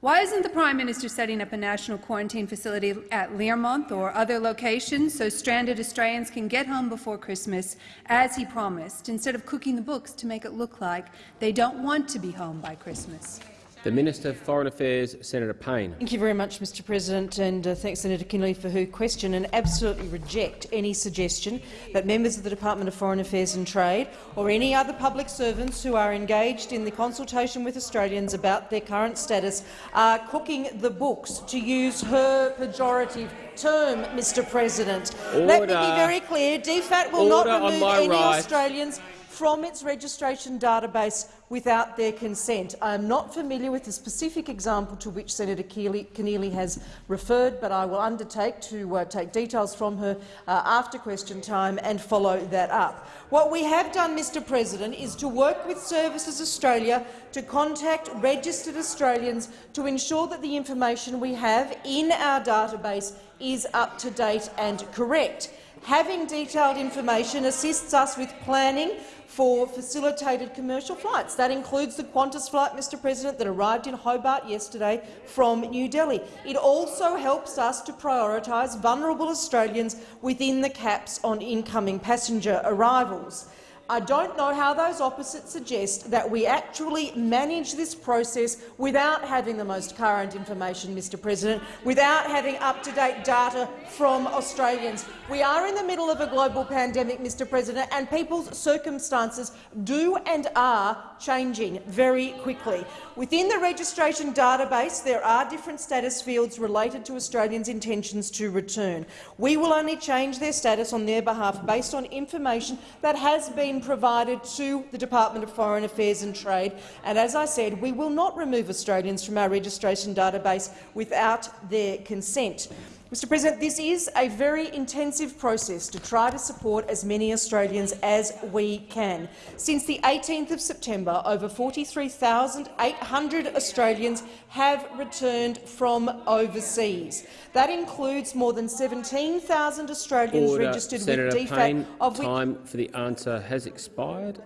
Why isn't the Prime Minister setting up a national quarantine facility at Learmonth or other locations so stranded Australians can get home before Christmas, as he promised, instead of cooking the books to make it look like they don't want to be home by Christmas? The Minister for Foreign Affairs, Senator Payne. Thank you very much, Mr President, and uh, thanks Senator Keneally for her question, and absolutely reject any suggestion that members of the Department of Foreign Affairs and Trade or any other public servants who are engaged in the consultation with Australians about their current status are cooking the books, to use her pejorative term, Mr President. Let me be Order. very clear. DFAT will Order not remove any right. Australians from its registration database without their consent. I am not familiar with the specific example to which Senator Keneally has referred, but I will undertake to uh, take details from her uh, after question time and follow that up. What we have done, Mr President, is to work with Services Australia to contact registered Australians to ensure that the information we have in our database is up to date and correct. Having detailed information assists us with planning for facilitated commercial flights. That includes the Qantas flight, Mr President, that arrived in Hobart yesterday from New Delhi. It also helps us to prioritise vulnerable Australians within the caps on incoming passenger arrivals. I don't know how those opposites suggest that we actually manage this process without having the most current information, Mr President, without having up-to-date data from Australians. We are in the middle of a global pandemic, Mr President, and people's circumstances do and are changing very quickly. Within the registration database, there are different status fields related to Australians' intentions to return. We will only change their status on their behalf based on information that has been provided to the Department of Foreign Affairs and Trade. And as I said, we will not remove Australians from our registration database without their consent. Mr President, this is a very intensive process to try to support as many Australians as we can. Since the 18th of September, over 43,800 Australians have returned from overseas. That includes more than 17,000 Australians Order. registered Senator with DFAT, Payne, of time for the answer has expired.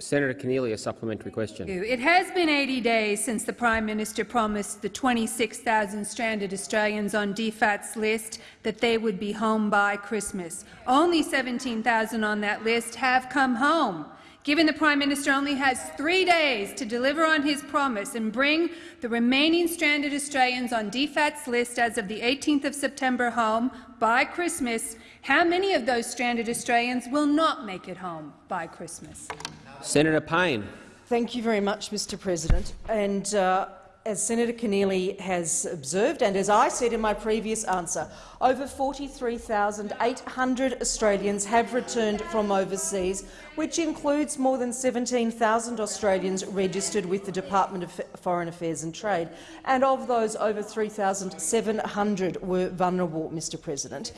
Senator Keneally, a supplementary question. It has been 80 days since the Prime Minister promised the 26,000 stranded Australians on DFAT's list that they would be home by Christmas. Only 17,000 on that list have come home. Given the Prime Minister only has three days to deliver on his promise and bring the remaining stranded Australians on DFAT's list as of the 18th of September home by Christmas, how many of those stranded Australians will not make it home by Christmas? Senator Payne. Thank you very much, Mr President. And uh, as Senator Keneally has observed, and as I said in my previous answer, over 43,800 Australians have returned from overseas, which includes more than 17,000 Australians registered with the Department of Foreign Affairs and Trade. And of those, over 3,700 were vulnerable, Mr President.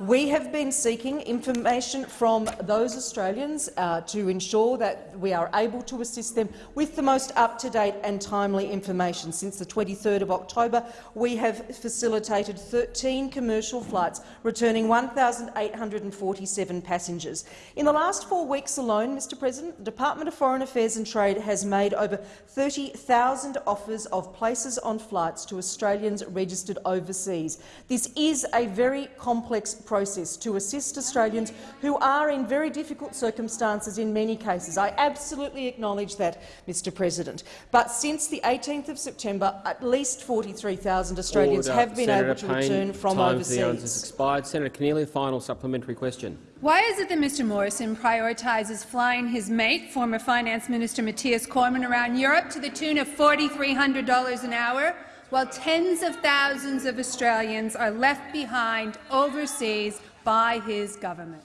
We have been seeking information from those Australians uh, to ensure that we are able to assist them with the most up-to-date and timely information. Since the 23rd of October, we have facilitated 13 commercial flights, returning 1,847 passengers. In the last four weeks alone, Mr President, the Department of Foreign Affairs and Trade has made over 30,000 offers of places on flights to Australians registered overseas. This is a very complex process to assist Australians who are in very difficult circumstances in many cases. I absolutely acknowledge that, Mr President. But since the 18th of September, at least 43,000 Australians Order. have been Senator able to Payne, return from overseas. The answers expired. Senator Keneally, final supplementary question. Why is it that Mr Morrison prioritises flying his mate, former Finance Minister Matthias Cormann, around Europe to the tune of $4,300 an hour, while tens of thousands of Australians are left behind overseas by his government?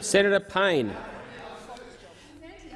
Senator Payne.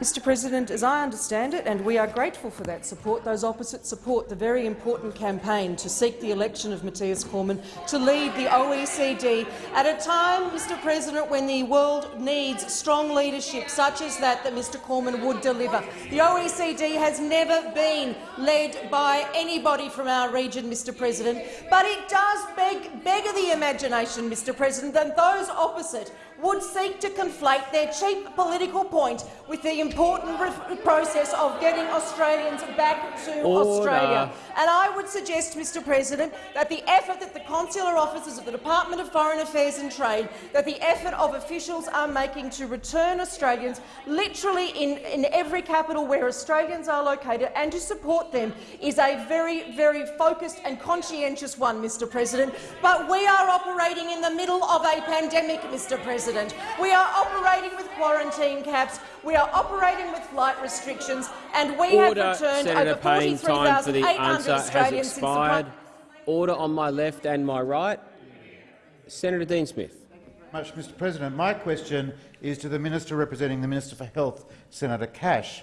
Mr President, as I understand it, and we are grateful for that support, those opposites support the very important campaign to seek the election of Matthias Cormann to lead the OECD at a time, Mr President, when the world needs strong leadership such as that that Mr Cormann would deliver. The OECD has never been led by anybody from our region, Mr President, but it does beg, beggar the imagination, Mr President, that those opposite would seek to conflate their cheap political point with the important process of getting Australians back to Order. Australia. And I would suggest, Mr President, that the effort that the consular officers of the Department of Foreign Affairs and Trade, that the effort of officials are making to return Australians literally in, in every capital where Australians are located and to support them is a very, very focused and conscientious one, Mr President. But we are operating in the middle of a pandemic, Mr President. We are operating with quarantine caps, we are operating with flight restrictions, and we Order, have returned Senator over Payne. Time for the 43,800 answer has Australians since the expired. Order on my left and my right. Senator Dean Smith. Much, Mr President. My question is to the Minister representing the Minister for Health, Senator Cash.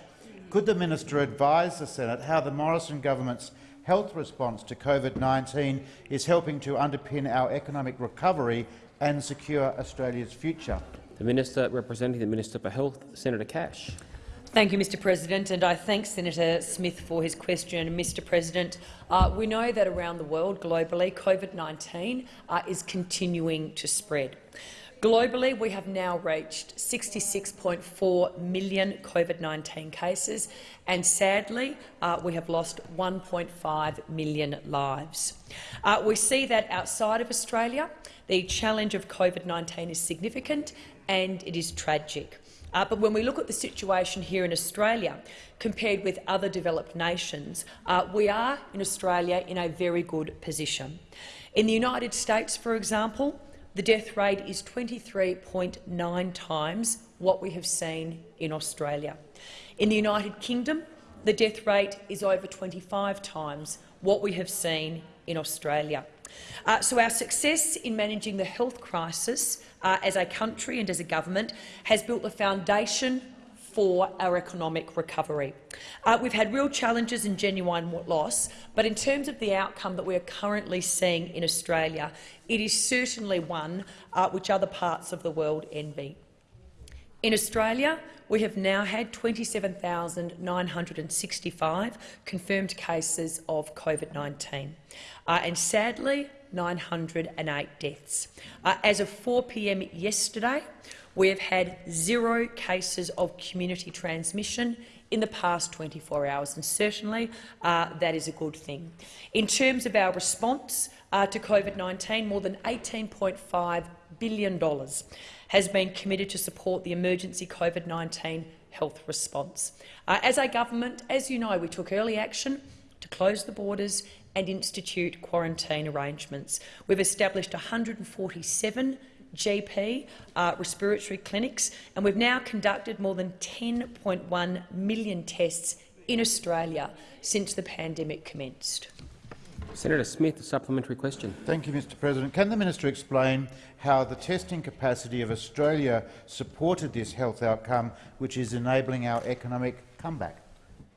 Could the minister advise the Senate how the Morrison government's health response to COVID-19 is helping to underpin our economic recovery and secure Australia's future? The Minister representing the Minister for Health, Senator Cash. Thank you, Mr President, and I thank Senator Smith for his question. Mr President, uh, we know that around the world, globally, COVID-19 uh, is continuing to spread. Globally, we have now reached 66.4 million COVID-19 cases, and sadly, uh, we have lost 1.5 million lives. Uh, we see that outside of Australia, the challenge of COVID-19 is significant and it is tragic. Uh, but when we look at the situation here in Australia, compared with other developed nations, uh, we are in Australia in a very good position. In the United States, for example, the death rate is 23.9 times what we have seen in Australia. In the United Kingdom, the death rate is over 25 times what we have seen in Australia. Uh, so our success in managing the health crisis uh, as a country and as a government has built the foundation for our economic recovery. Uh, we've had real challenges and genuine loss, but in terms of the outcome that we are currently seeing in Australia, it is certainly one uh, which other parts of the world envy. In Australia, we have now had 27,965 confirmed cases of COVID-19, uh, and sadly, 908 deaths. Uh, as of 4 p.m. yesterday, we have had zero cases of community transmission in the past 24 hours, and certainly uh, that is a good thing. In terms of our response uh, to COVID-19, more than $18.5 billion has been committed to support the emergency COVID-19 health response. Uh, as a government, as you know, we took early action to close the borders and institute quarantine arrangements. We've established 147 GP uh, respiratory clinics, and we've now conducted more than 10.1 million tests in Australia since the pandemic commenced. Senator Smith, a supplementary question. Thank you, Mr President. Can the minister explain how the testing capacity of Australia supported this health outcome, which is enabling our economic comeback?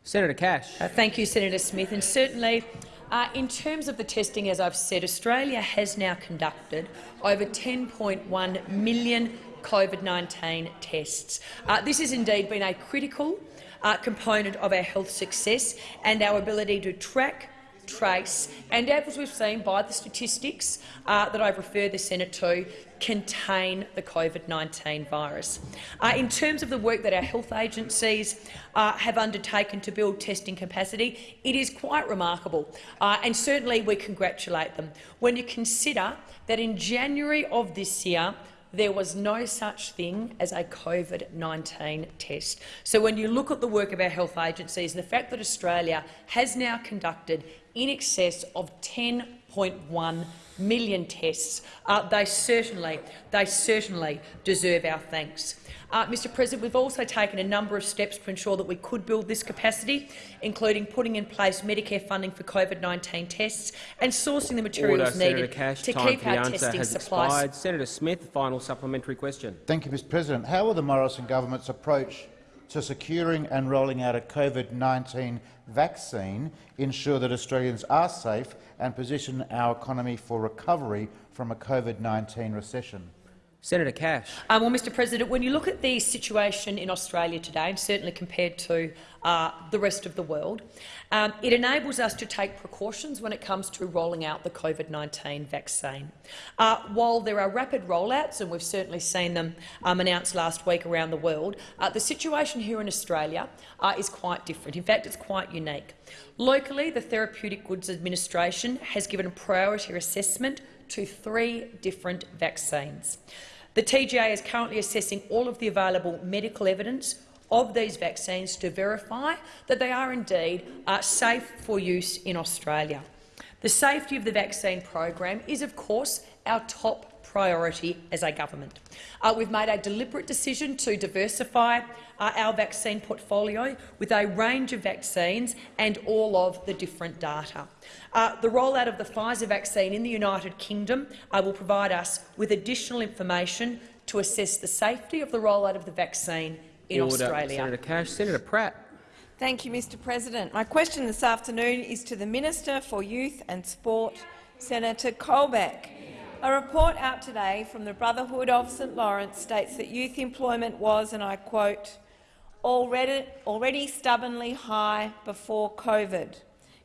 Senator Cash. Uh, thank you, Senator Smith. And certainly, uh, in terms of the testing, as I've said, Australia has now conducted over 10.1 million COVID-19 tests. Uh, this has indeed been a critical uh, component of our health success and our ability to track trace, and as we've seen by the statistics uh, that I've referred the Senate to, contain the COVID-19 virus. Uh, in terms of the work that our health agencies uh, have undertaken to build testing capacity, it is quite remarkable, uh, and certainly we congratulate them. When you consider that in January of this year, there was no such thing as a COVID-19 test. So when you look at the work of our health agencies and the fact that Australia has now conducted in excess of 10.1 million tests. Uh, they certainly, they certainly deserve our thanks. Uh, Mr President, we've also taken a number of steps to ensure that we could build this capacity, including putting in place Medicare funding for COVID-19 tests and sourcing the materials Order, needed Senator Cash. to Time keep for the our answer testing has supplies. expired. Senator Smith, final supplementary question. Thank you, Mr President. How will the Morrison government's approach to securing and rolling out a COVID-19 vaccine ensure that Australians are safe and position our economy for recovery from a COVID-19 recession? Senator Cash. Um, well, Mr President, when you look at the situation in Australia today, and certainly compared to uh, the rest of the world, um, it enables us to take precautions when it comes to rolling out the COVID-19 vaccine. Uh, while there are rapid rollouts, and we've certainly seen them um, announced last week around the world, uh, the situation here in Australia uh, is quite different. In fact, it's quite unique. Locally, the Therapeutic Goods Administration has given a priority assessment to three different vaccines. The TGA is currently assessing all of the available medical evidence of these vaccines to verify that they are indeed uh, safe for use in Australia. The safety of the vaccine program is, of course, our top priority as a government. Uh, we've made a deliberate decision to diversify uh, our vaccine portfolio with a range of vaccines and all of the different data. Uh, the rollout of the Pfizer vaccine in the United Kingdom uh, will provide us with additional information to assess the safety of the rollout of the vaccine in Order. Australia. Senator Cash. Senator Pratt. Thank you, Mr President. My question this afternoon is to the Minister for Youth and Sport, Senator Colbeck. A report out today from the Brotherhood of St Laurence states that youth employment was, and I quote, already, already stubbornly high before COVID.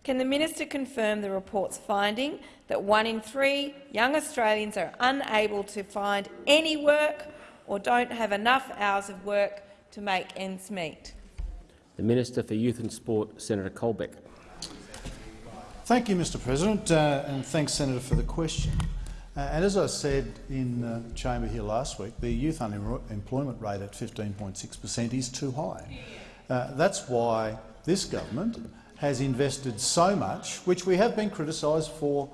Can the minister confirm the report's finding that one in three young Australians are unable to find any work or don't have enough hours of work to make ends meet? The Minister for Youth and Sport, Senator Colbeck. Thank you, Mr President, uh, and thanks, Senator, for the question. Uh, and as I said in the uh, chamber here last week, the youth unemployment rate at 15.6 per cent is too high. Uh, that's why this government has invested so much, which we have been criticised for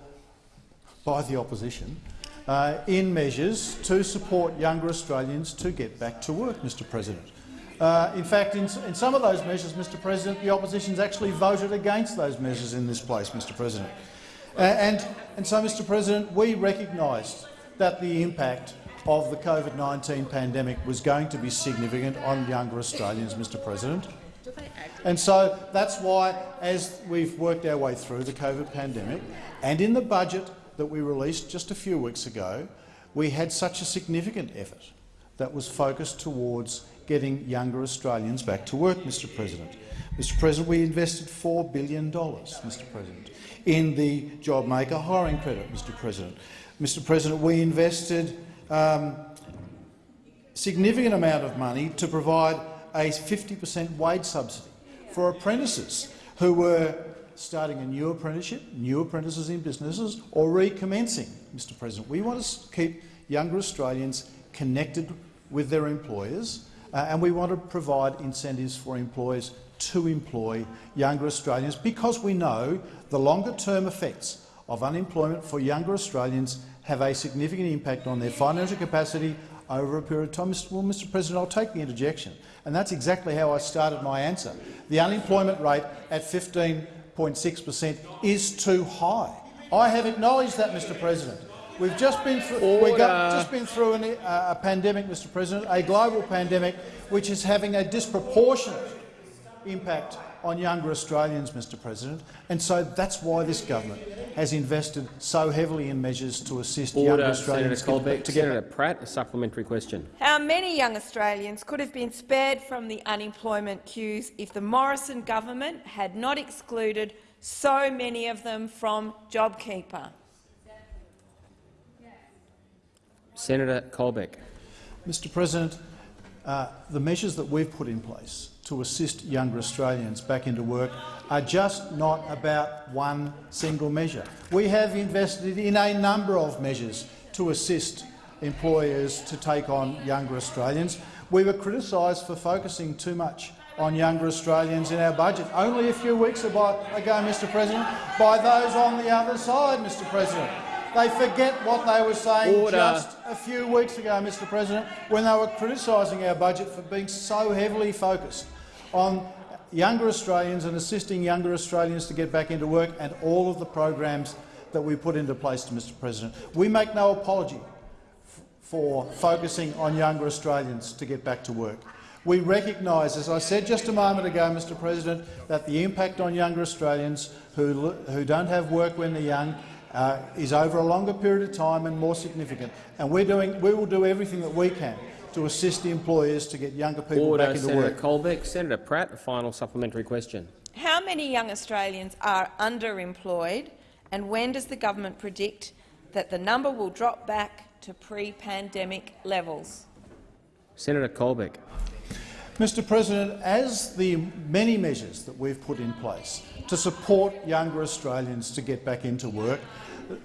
by the opposition, uh, in measures to support younger Australians to get back to work, Mr President. Uh, in fact, in, in, some of those measures, Mr President, the opposition has actually voted against those measures in this place, Mr President. Uh, and, and so, Mr President, we recognised that the impact of the COVID-19 pandemic was going to be significant on younger Australians, Mr President. And so that's why, as we've worked our way through the COVID pandemic, and in the budget that we released just a few weeks ago, we had such a significant effort that was focused towards getting younger Australians back to work, Mr President. Mr President, we invested $4 billion, Mr President, in the JobMaker hiring credit, Mr President. Mr President, we invested um, significant amount of money to provide a 50 per cent wage subsidy for apprentices who were starting a new apprenticeship, new apprentices in businesses, or recommencing, Mr President. We want to keep younger Australians connected with their employers, uh, and we want to provide incentives for employers to employ younger Australians because we know the longer-term effects of unemployment for younger Australians have a significant impact on their financial capacity over a period of time. Well, Mr President, I'll take the interjection, and that's exactly how I started my answer. The unemployment rate at 15.6 per cent is too high. I have acknowledged that, Mr President. We've just been through, we've just been through an, uh, a pandemic, Mr President, a global pandemic, which is having a disproportionate impact on younger Australians, Mr President, and so that's why this government has invested so heavily in measures to assist Order, younger Australians Senator Colbeck. to Senator Pratt, a supplementary question. How many young Australians could have been spared from the unemployment queues if the Morrison government had not excluded so many of them from JobKeeper? Senator Colbeck. Mr President, uh, the measures that we've put in place to assist younger Australians back into work are just not about one single measure. We have invested in a number of measures to assist employers to take on younger Australians. We were criticised for focusing too much on younger Australians in our budget only a few weeks ago, Mr President, by those on the other side, Mr President. They forget what they were saying Order. just a few weeks ago, Mr President, when they were criticising our budget for being so heavily focused on younger Australians and assisting younger Australians to get back into work and all of the programs that we put into place, Mr President. We make no apology for focusing on younger Australians to get back to work. We recognise, as I said just a moment ago, Mr President, that the impact on younger Australians who, who don't have work when they're young uh, is over a longer period of time and more significant. And we're doing, we will do everything that we can to assist the employers to get younger people Order, back into Senator work. Colbeck. Senator Pratt, a final supplementary question. How many young Australians are underemployed, and when does the government predict that the number will drop back to pre-pandemic levels? Senator Colbeck. Mr President, as the many measures that we've put in place to support younger Australians to get back into work,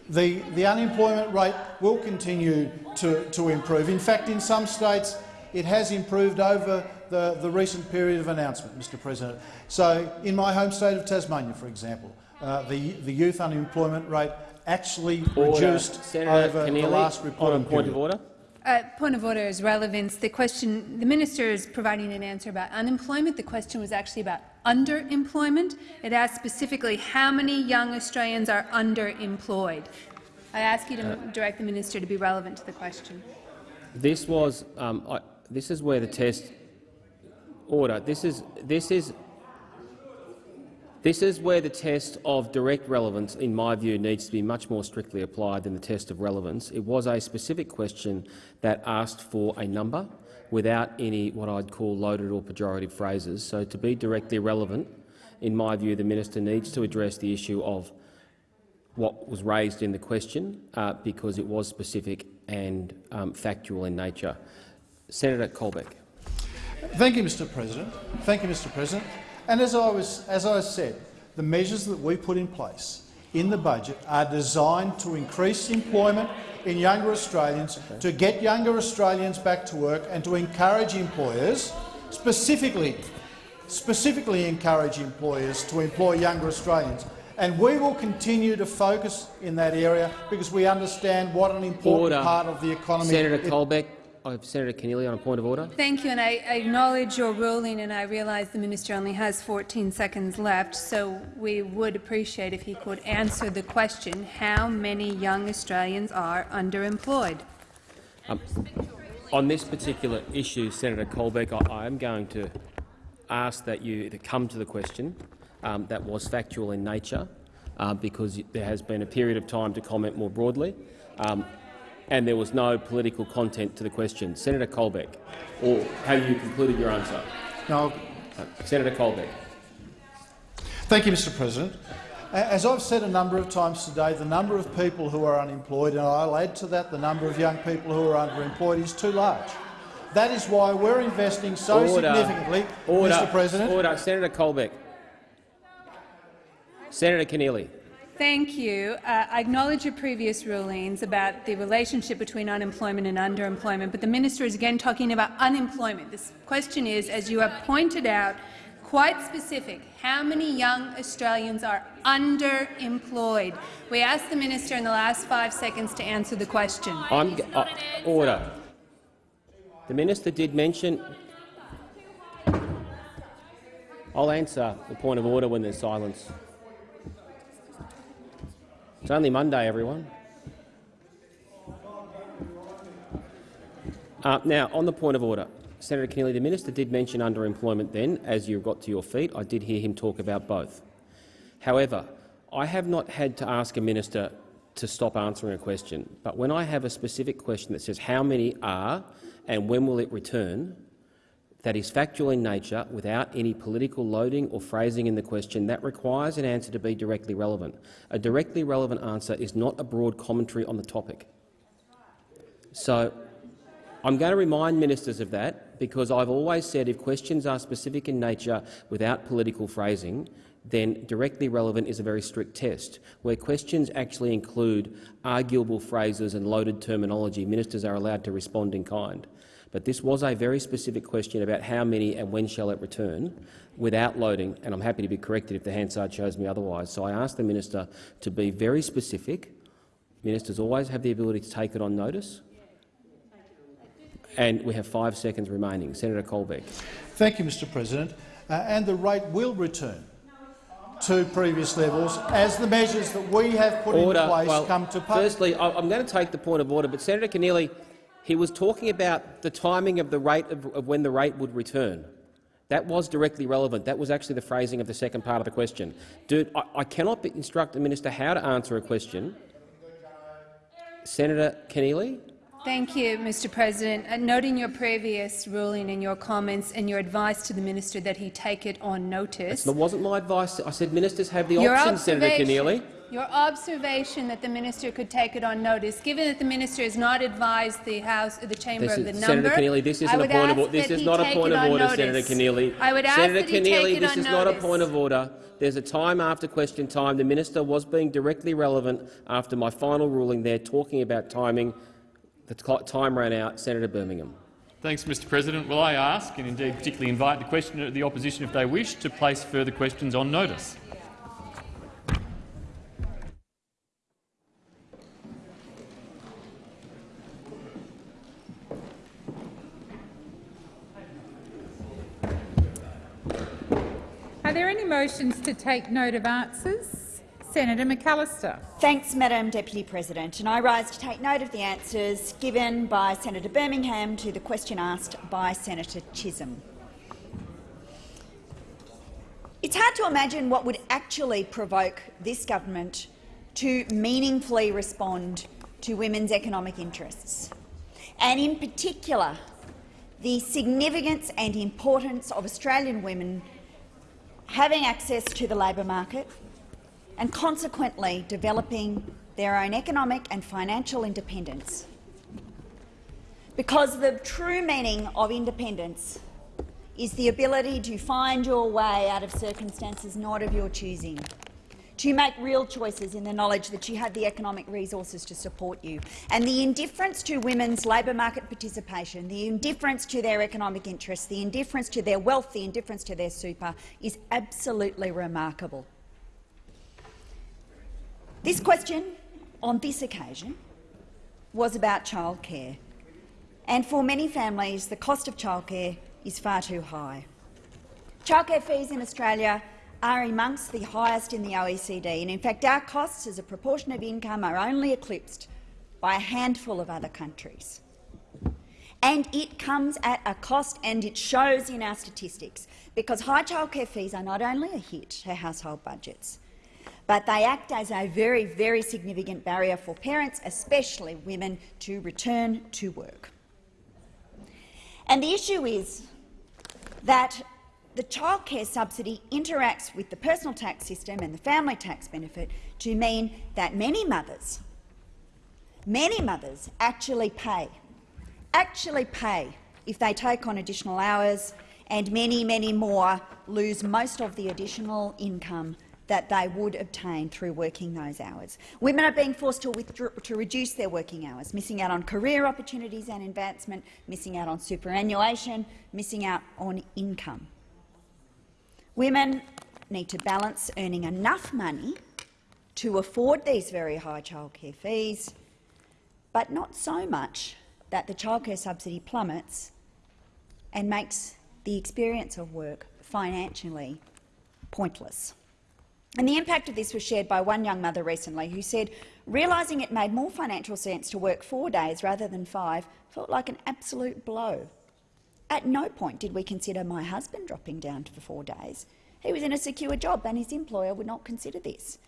the, the unemployment rate will continue to, to improve. In fact, in some states it has improved over the, the recent period of announcement, Mr President. So in my home state of Tasmania, for example, uh, the, the youth unemployment rate actually Order. reduced Senator over Keneally, the last on a reporting point period. of order. Uh, point of order is relevance. The question, the minister is providing an answer about unemployment. The question was actually about underemployment. It asked specifically how many young Australians are underemployed. I ask you to direct the minister to be relevant to the question. This was. Um, I, this is where the test. Order. This is. This is. This is where the test of direct relevance, in my view, needs to be much more strictly applied than the test of relevance. It was a specific question that asked for a number without any what I'd call loaded or pejorative phrases. So to be directly relevant, in my view, the minister needs to address the issue of what was raised in the question uh, because it was specific and um, factual in nature. Senator Colbeck. Thank you, Mr. President. Thank you, Mr. President. And as I was, as I said, the measures that we put in place in the budget are designed to increase employment in younger Australians, to get younger Australians back to work, and to encourage employers, specifically, specifically encourage employers to employ younger Australians. And we will continue to focus in that area because we understand what an important Order. part of the economy Senator Colbeck. Have Senator Keneally on a point of order. Thank you, and I I acknowledge your ruling, and I realize the minister only has 14 seconds left, so we would appreciate if he could answer the question, how many young Australians are underemployed? Um, on this particular issue, Senator Colbeck, I, I am going to ask that you to come to the question um, that was factual in nature, uh, because there has been a period of time to comment more broadly, um, and there was no political content to the question. Senator Colbeck, or have you concluded your answer? No. Uh, Senator Colbeck. Thank you, Mr President. As I've said a number of times today, the number of people who are unemployed, and I'll add to that the number of young people who are underemployed, is too large. That is why we're investing so Order. significantly, Order. Mr President. Order. Senator Colbeck. Senator Keneally. Thank you. Uh, I acknowledge your previous rulings about the relationship between unemployment and underemployment, but the minister is again talking about unemployment. This question is, as you have pointed out, quite specific. How many young Australians are underemployed? We asked the minister in the last five seconds to answer the question. I'm uh, order. The minister did mention. I'll answer the point of order when there's silence. It's only Monday, everyone. Uh, now, on the point of order, Senator Keneally, the minister did mention underemployment then, as you got to your feet. I did hear him talk about both. However, I have not had to ask a minister to stop answering a question, but when I have a specific question that says how many are and when will it return, that is factual in nature without any political loading or phrasing in the question, that requires an answer to be directly relevant. A directly relevant answer is not a broad commentary on the topic. So I'm going to remind ministers of that because I've always said if questions are specific in nature without political phrasing, then directly relevant is a very strict test. Where questions actually include arguable phrases and loaded terminology, ministers are allowed to respond in kind. But this was a very specific question about how many and when shall it return, without loading, and I'm happy to be corrected if the Hansard shows me otherwise. So I asked the minister to be very specific. Ministers always have the ability to take it on notice. And we have five seconds remaining. Senator Colbeck. Thank you, Mr President. Uh, and the rate will return to previous levels as the measures that we have put Order. in place well, come to pass. Firstly, I- I'm going to take the point of order, but Senator Keneally, he was talking about the timing of the rate of, of when the rate would return. That was directly relevant. That was actually the phrasing of the second part of the question. Dude, I, I cannot instruct the minister how to answer a question Senator Keneally. Thank you, Mr President. Uh, noting your previous ruling and your comments and your advice to the minister that he take it on notice. That wasn't my advice. I said ministers have the Your option, Senator Keneally. Your observation that the minister could take it on notice, given that the minister has not advised the House, the chamber This of the is, number, Senator Keneally, this I isn't a would point of order. This that is he not a point of order, notice. Senator Keneally. I would ask Senator that he take Keneally, it this on is not a point of order. There's a time after question time. The minister was being directly relevant after my final ruling there, talking about timing. The time ran out. Senator Birmingham. Thanks, Mr President. Will I ask, and indeed particularly invite the questioner, the opposition, if they wish, to place further questions on notice? Any motions to take note of answers? Senator McAllister. Thanks, Madam Deputy President. And I rise to take note of the answers given by Senator Birmingham to the question asked by Senator Chisholm. It's hard to imagine what would actually provoke this government to meaningfully respond to women's economic interests, and in particular the significance and importance of Australian women having access to the labour market and consequently developing their own economic and financial independence. Because the true meaning of independence is the ability to find your way out of circumstances not of your choosing, to make real choices in the knowledge that you have the economic resources to support you. And the indifference to women's labour market participation, the indifference to their economic interests, the indifference to their wealth, the indifference to their super is absolutely remarkable. This question, on this occasion, was about childcare. And for many families, the cost of childcare is far too high. Childcare fees in Australia are amongst the highest in the OECD, and in fact our costs as a proportion of income are only eclipsed by a handful of other countries. And it comes at a cost, and it shows in our statistics, because high childcare fees are not only a hit to household budgets, but they act as a very, very significant barrier for parents, especially women, to return to work. And the issue is that the childcare subsidy interacts with the personal tax system and the family tax benefit to mean that many mothers, many mothers actually pay, actually pay if they take on additional hours, and many, many more lose most of the additional income that they would obtain through working those hours. Women are being forced to, to reduce their working hours, missing out on career opportunities and advancement, missing out on superannuation, missing out on income. Women need to balance earning enough money to afford these very high childcare fees, but not so much that the childcare subsidy plummets and makes the experience of work financially pointless. And the impact of this was shared by one young mother recently who said, realising it made more financial sense to work four days rather than five felt like an absolute blow. At no point did we consider my husband dropping down for four days. He was in a secure job and his employer would not consider this.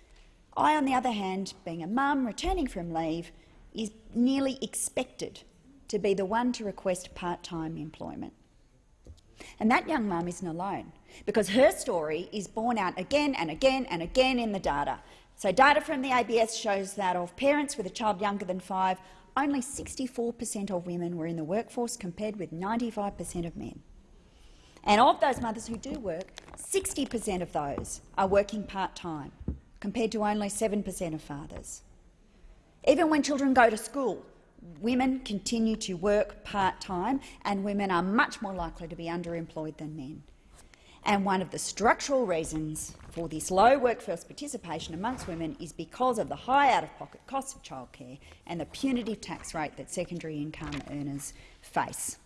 I, on the other hand, being a mum returning from leave, is nearly expected to be the one to request part-time employment. And that young mum isn't alone, because her story is borne out again and again and again in the data. So data from the ABS shows that of parents with a child younger than five, only 64 per cent of women were in the workforce, compared with 95 per cent of men. And of those mothers who do work, 60 per cent of those are working part-time, compared to only 7 per cent of fathers. Even when children go to school, women continue to work part-time and women are much more likely to be underemployed than men. And one of the structural reasons for this low workforce participation amongst women is because of the high out-of-pocket costs of childcare and the punitive tax rate that secondary income earners face.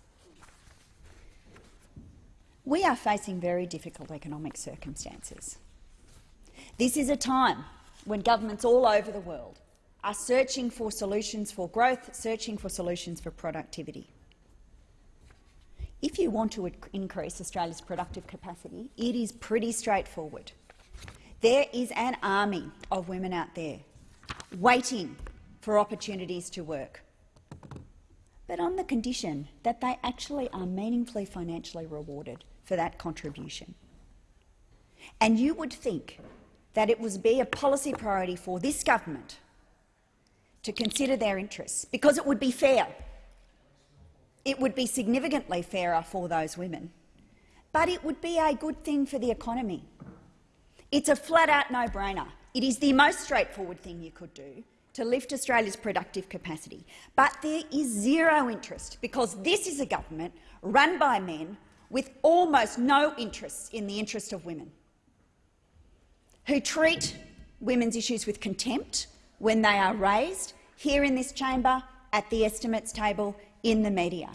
We are facing very difficult economic circumstances. This is a time when governments all over the world are searching for solutions for growth, searching for solutions for productivity. If you want to increase Australia's productive capacity, it is pretty straightforward. There is an army of women out there waiting for opportunities to work, but on the condition that they actually are meaningfully financially rewarded for that contribution. And you would think that it would be a policy priority for this government to consider their interests, because it would be fair. It would be significantly fairer for those women, but it would be a good thing for the economy. It's a flat-out no-brainer. It is the most straightforward thing you could do to lift Australia's productive capacity. But there is zero interest, because this is a government run by men with almost no interest in the interest of women, who treat women's issues with contempt when they are raised here in this chamber, at the estimates table, in the media.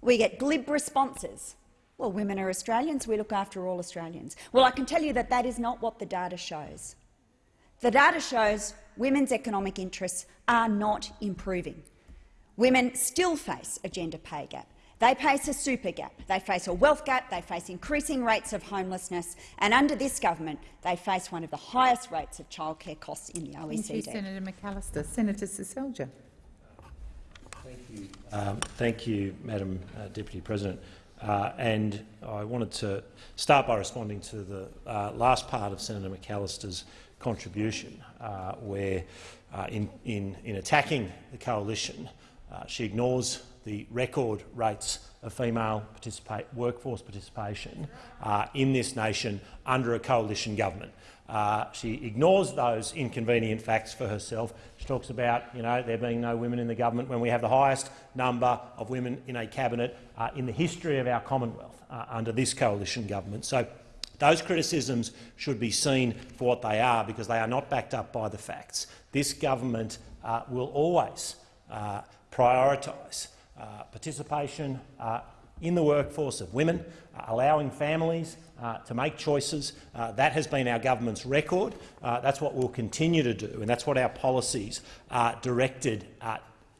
We get glib responses. Well, women are Australians, we look after all Australians. Well, I can tell you that that is not what the data shows. The data shows women's economic interests are not improving. Women still face a gender pay gap. They face a super gap, they face a wealth gap, they face increasing rates of homelessness, and under this government they face one of the highest rates of childcare costs in the OECD. Thank you, Senator McAllister. Senator Seselja. Thank you, um, thank you Madam uh, Deputy President. Uh, and I wanted to start by responding to the uh, last part of Senator McAllister's contribution, uh, where uh, in, in, in, attacking the coalition, uh, she ignores the record rates of female workforce participation uh, in this nation under a coalition government. Uh, she ignores those inconvenient facts for herself. Talks about you know, there being no women in the government when we have the highest number of women in a cabinet uh, in the history of our Commonwealth uh, under this coalition government. So those criticisms should be seen for what they are because they are not backed up by the facts. This government uh, will always uh, prioritise uh, participation uh, in the workforce of women, uh, allowing families uh, to make choices. Uh, that has been our government's record. Uh, that's what we'll continue to do, and that's what our policies are directed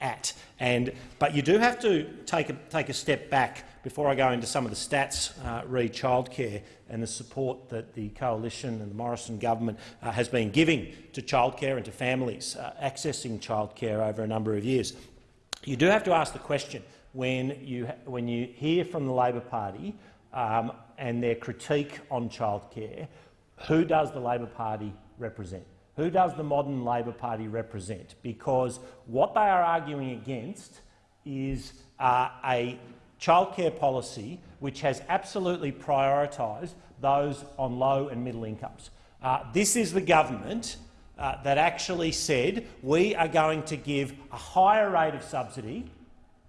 at. And, but you do have to take a, take a step back before I go into some of the stats re childcare and the support that the coalition and the Morrison government has been giving to childcare and to families accessing childcare over a number of years. You do have to ask the question when you, when you hear from the Labor Party um, and their critique on childcare, who does the Labor Party represent? Who does the modern Labor Party represent? Because what they are arguing against is uh, a childcare policy which has absolutely prioritised those on low and middle incomes. Uh, this is the government uh, that actually said we are going to give a higher rate of subsidy,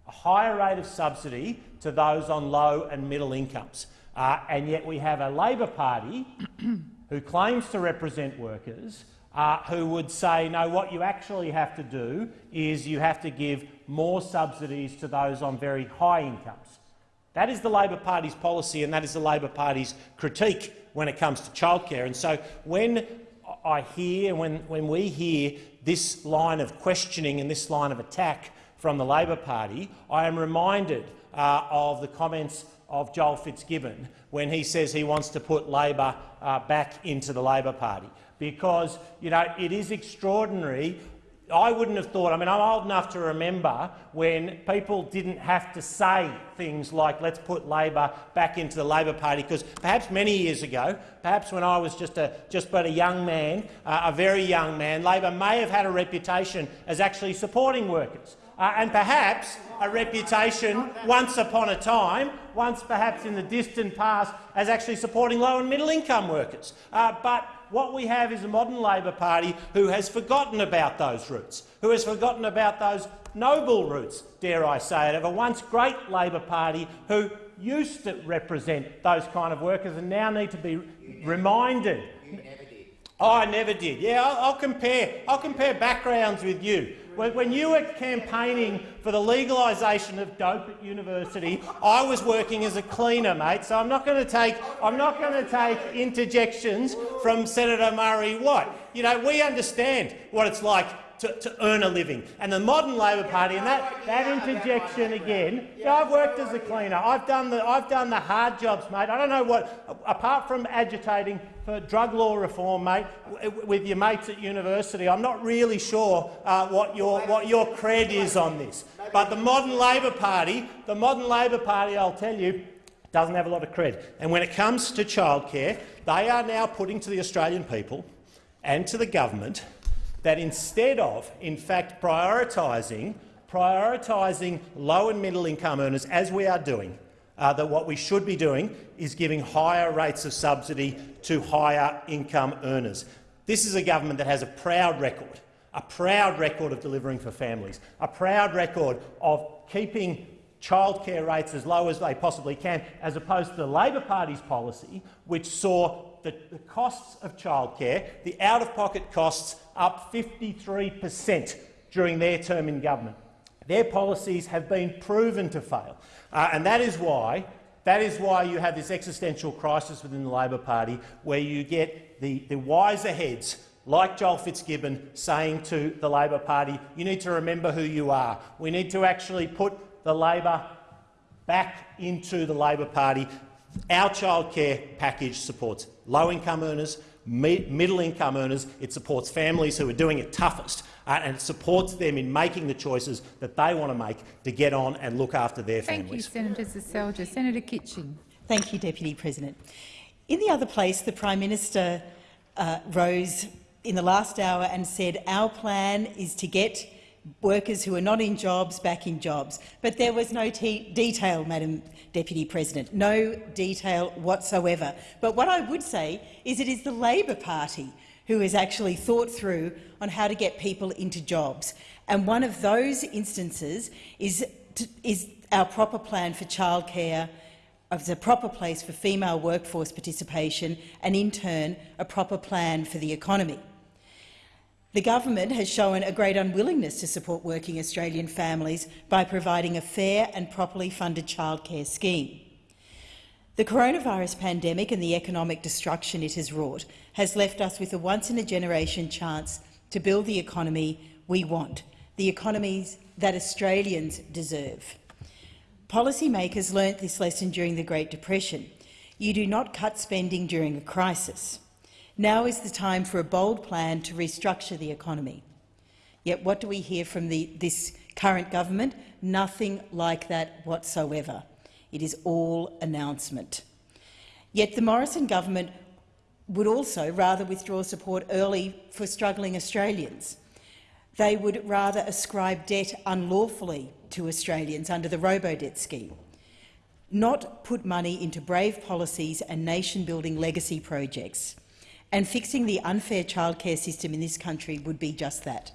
a higher rate of subsidy to those on low and middle incomes. Uh, and yet we have a Labor Party <clears throat> who claims to represent workers uh, who would say, no, what you actually have to do is you have to give more subsidies to those on very high incomes. That is the Labor Party's policy and that is the Labor Party's critique when it comes to childcare. And so when I hear, when, when we hear this line of questioning and this line of attack from the Labor Party, I am reminded uh, of the comments of Joel Fitzgibbon when he says he wants to put Labor uh, back into the Labor Party. Because you know, it is extraordinary I wouldn't have thought, I mean, I'm old enough to remember when people didn't have to say things like, let's put Labor back into the Labor Party, because perhaps many years ago, perhaps when I was just, a, just but a young man, uh, a very young man, Labor may have had a reputation as actually supporting workers. Uh, and perhaps a reputation once upon a time, once perhaps in the distant past, as actually supporting low and middle income workers. Uh, but what we have is a modern Labor Party who has forgotten about those roots, who has forgotten about those noble roots, dare I say it, of a once great Labor Party who used to represent those kind of workers and now need to be reminded. You never did. Oh, I never did. Yeah, I'll, I'll compare. I'll compare backgrounds with you. When you were campaigning for the legalisation of dope at university, I was working as a cleaner, mate. So I'm not going to take I'm not going to take interjections from Senator Murray Watt. You know, we understand what it's like to, to earn a living. And the modern Labor Party, and that, that interjection again, yeah, I've worked as a cleaner. I've done, the, I've done the hard jobs, mate. I don't know what, apart from agitating for drug law reform, mate, with your mates at university, I'm not really sure uh, what, your, what your cred is on this. But the modern Labor Party, the modern Labor Party, I'll tell you, doesn't have a lot of cred. And when it comes to childcare, they are now putting to the Australian people and to the government that instead of, in fact, prioritising prioritising low and middle income earners, as we are doing, uh, that what we should be doing is giving higher rates of subsidy to higher income earners. This is a government that has a proud record, a proud record of delivering for families, a proud record of keeping childcare rates as low as they possibly can, as opposed to the Labor Party's policy, which saw the, the costs of childcare, the out-of-pocket costs, up 53 per cent during their term in government. Their policies have been proven to fail, uh, and that is why that is why you have this existential crisis within the Labor Party, where you get the, the wiser heads like Joel Fitzgibbon saying to the Labor Party, you need to remember who you are. We need to actually put the Labor back into the Labor Party. Our childcare package supports low-income earners, middle-income earners. It supports families who are doing it toughest, uh, and it supports them in making the choices that they want to make to get on and look after their families. Thank you, Senator Seselja. Senator Kitching. Thank you, Deputy President. In the other place, the Prime Minister uh, rose in the last hour and said our plan is to get workers who are not in jobs back in jobs. But there was no detail, Madam Deputy President, no detail whatsoever. But what I would say is it is the Labor Party who has actually thought through on how to get people into jobs. And one of those instances is, is our proper plan for childcare, as a proper place for female workforce participation and, in turn, a proper plan for the economy. The government has shown a great unwillingness to support working Australian families by providing a fair and properly funded childcare scheme. The coronavirus pandemic and the economic destruction it has wrought has left us with a once-in-a-generation chance to build the economy we want, the economies that Australians deserve. Policymakers learnt this lesson during the Great Depression. You do not cut spending during a crisis. Now is the time for a bold plan to restructure the economy. Yet what do we hear from the, this current government? Nothing like that whatsoever. It is all announcement. Yet the Morrison government would also rather withdraw support early for struggling Australians. They would rather ascribe debt unlawfully to Australians under the robo-debt scheme, not put money into brave policies and nation-building legacy projects and fixing the unfair childcare system in this country would be just that.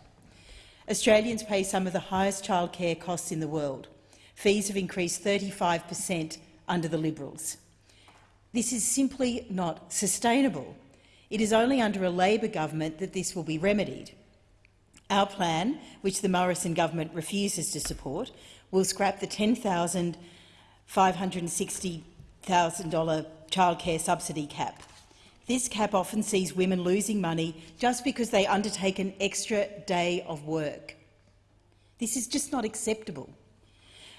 Australians pay some of the highest childcare costs in the world. Fees have increased 35 per cent under the Liberals. This is simply not sustainable. It is only under a Labor government that this will be remedied. Our plan, which the Morrison government refuses to support, will scrap the $10,560,000 childcare subsidy cap. This cap often sees women losing money just because they undertake an extra day of work. This is just not acceptable.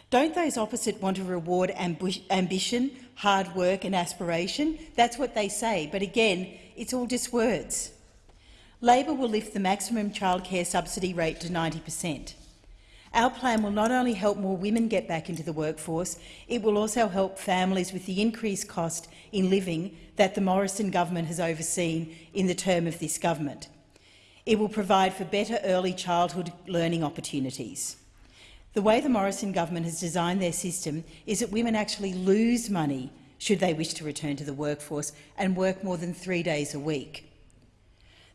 Don't those opposite want to reward ambition, hard work and aspiration? That's what they say, but again, it's all just words. Labor will lift the maximum childcare subsidy rate to 90 per cent. Our plan will not only help more women get back into the workforce, it will also help families with the increased cost in living that the Morrison government has overseen in the term of this government. It will provide for better early childhood learning opportunities. The way the Morrison government has designed their system is that women actually lose money should they wish to return to the workforce and work more than three days a week.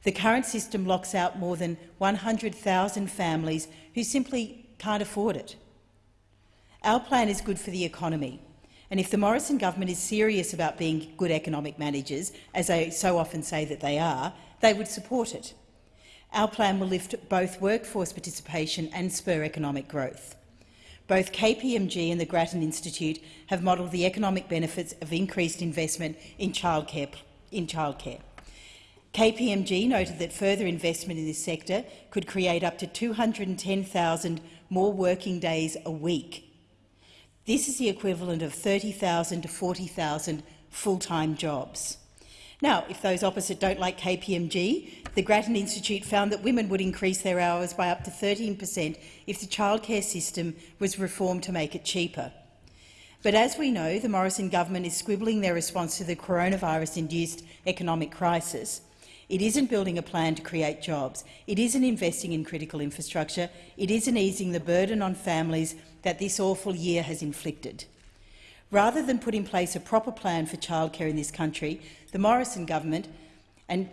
The current system locks out more than 100,000 families who simply can't afford it. Our plan is good for the economy, and if the Morrison government is serious about being good economic managers, as they so often say that they are, they would support it. Our plan will lift both workforce participation and spur economic growth. Both KPMG and the Grattan Institute have modelled the economic benefits of increased investment in childcare. In childcare. KPMG noted that further investment in this sector could create up to 210,000 more working days a week. This is the equivalent of 30,000 to 40,000 full-time jobs. Now, if those opposite don't like KPMG, the Grattan Institute found that women would increase their hours by up to 13 per cent if the childcare system was reformed to make it cheaper. But as we know, the Morrison government is squibbling their response to the coronavirus-induced economic crisis. It isn't building a plan to create jobs. It isn't investing in critical infrastructure. It isn't easing the burden on families that this awful year has inflicted. Rather than put in place a proper plan for childcare in this country, the Morrison government, and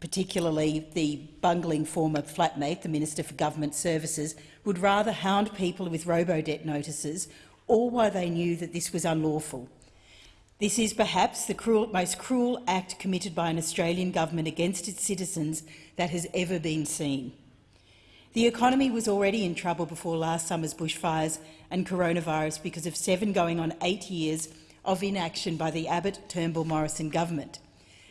particularly the bungling former flatmate, the Minister for Government Services, would rather hound people with robo-debt notices, all while they knew that this was unlawful. This is perhaps the cruel, most cruel act committed by an Australian government against its citizens that has ever been seen. The economy was already in trouble before last summer's bushfires and coronavirus because of seven going on eight years of inaction by the Abbott-Turnbull-Morrison government.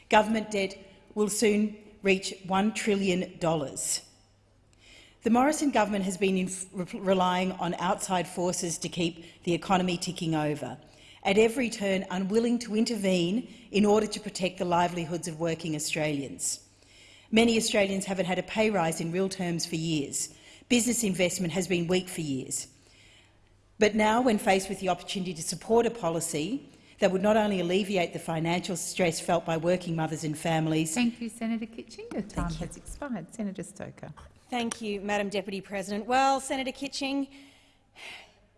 Government debt will soon reach $1 trillion. The Morrison government has been relying on outside forces to keep the economy ticking over, at every turn unwilling to intervene in order to protect the livelihoods of working Australians. Many Australians haven't had a pay rise in real terms for years. Business investment has been weak for years. But now, when faced with the opportunity to support a policy that would not only alleviate the financial stress felt by working mothers and families— Thank you, Senator Kitching. Your time has expired. Senator Stoker. Thank you, Madam Deputy President. Well, Senator Kitching,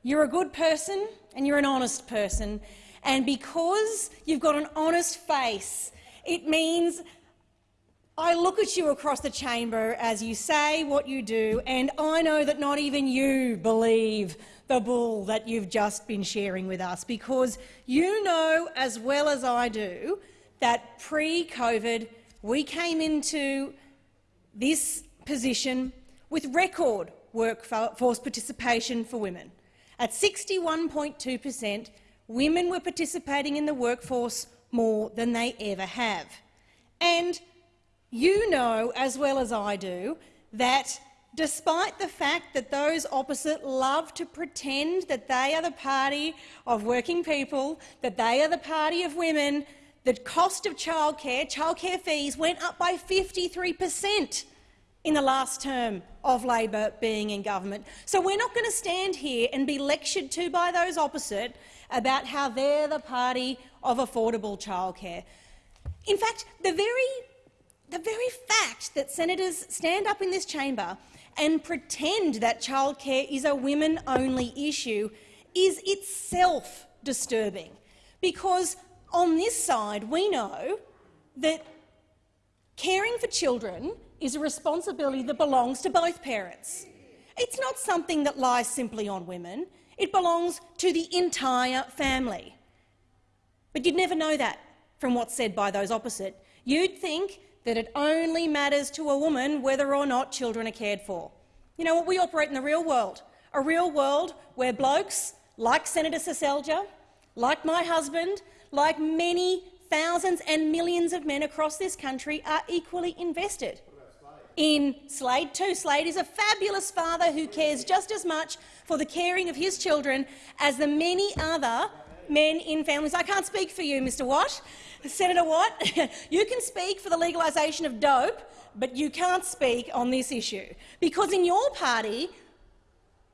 you're a good person and you're an honest person, and because you've got an honest face, it means I look at you across the chamber as you say what you do, and I know that not even you believe the bull that you've just been sharing with us, because you know as well as I do that pre-COVID we came into this position with record workforce participation for women. At 61.2 per cent, women were participating in the workforce more than they ever have. And you know, as well as I do, that despite the fact that those opposite love to pretend that they are the party of working people, that they are the party of women, the cost of childcare, childcare fees went up by 53 per cent in the last term of Labor being in government. So we're not going to stand here and be lectured to by those opposite about how they're the party of affordable childcare. In fact, the very the very fact that senators stand up in this chamber and pretend that childcare is a women-only issue is itself disturbing, because on this side we know that caring for children is a responsibility that belongs to both parents. It's not something that lies simply on women. It belongs to the entire family. But you'd never know that from what's said by those opposite. You'd think that it only matters to a woman whether or not children are cared for. You know what? We operate in the real world, a real world where blokes like Senator Seselja, like my husband, like many thousands and millions of men across this country are equally invested in Slade too. Slade is a fabulous father who cares just as much for the caring of his children as the many other men in families. I can't speak for you, Mr Watt, Senator Watt, <laughs> you can speak for the legalisation of dope, but you can't speak on this issue. Because in your party,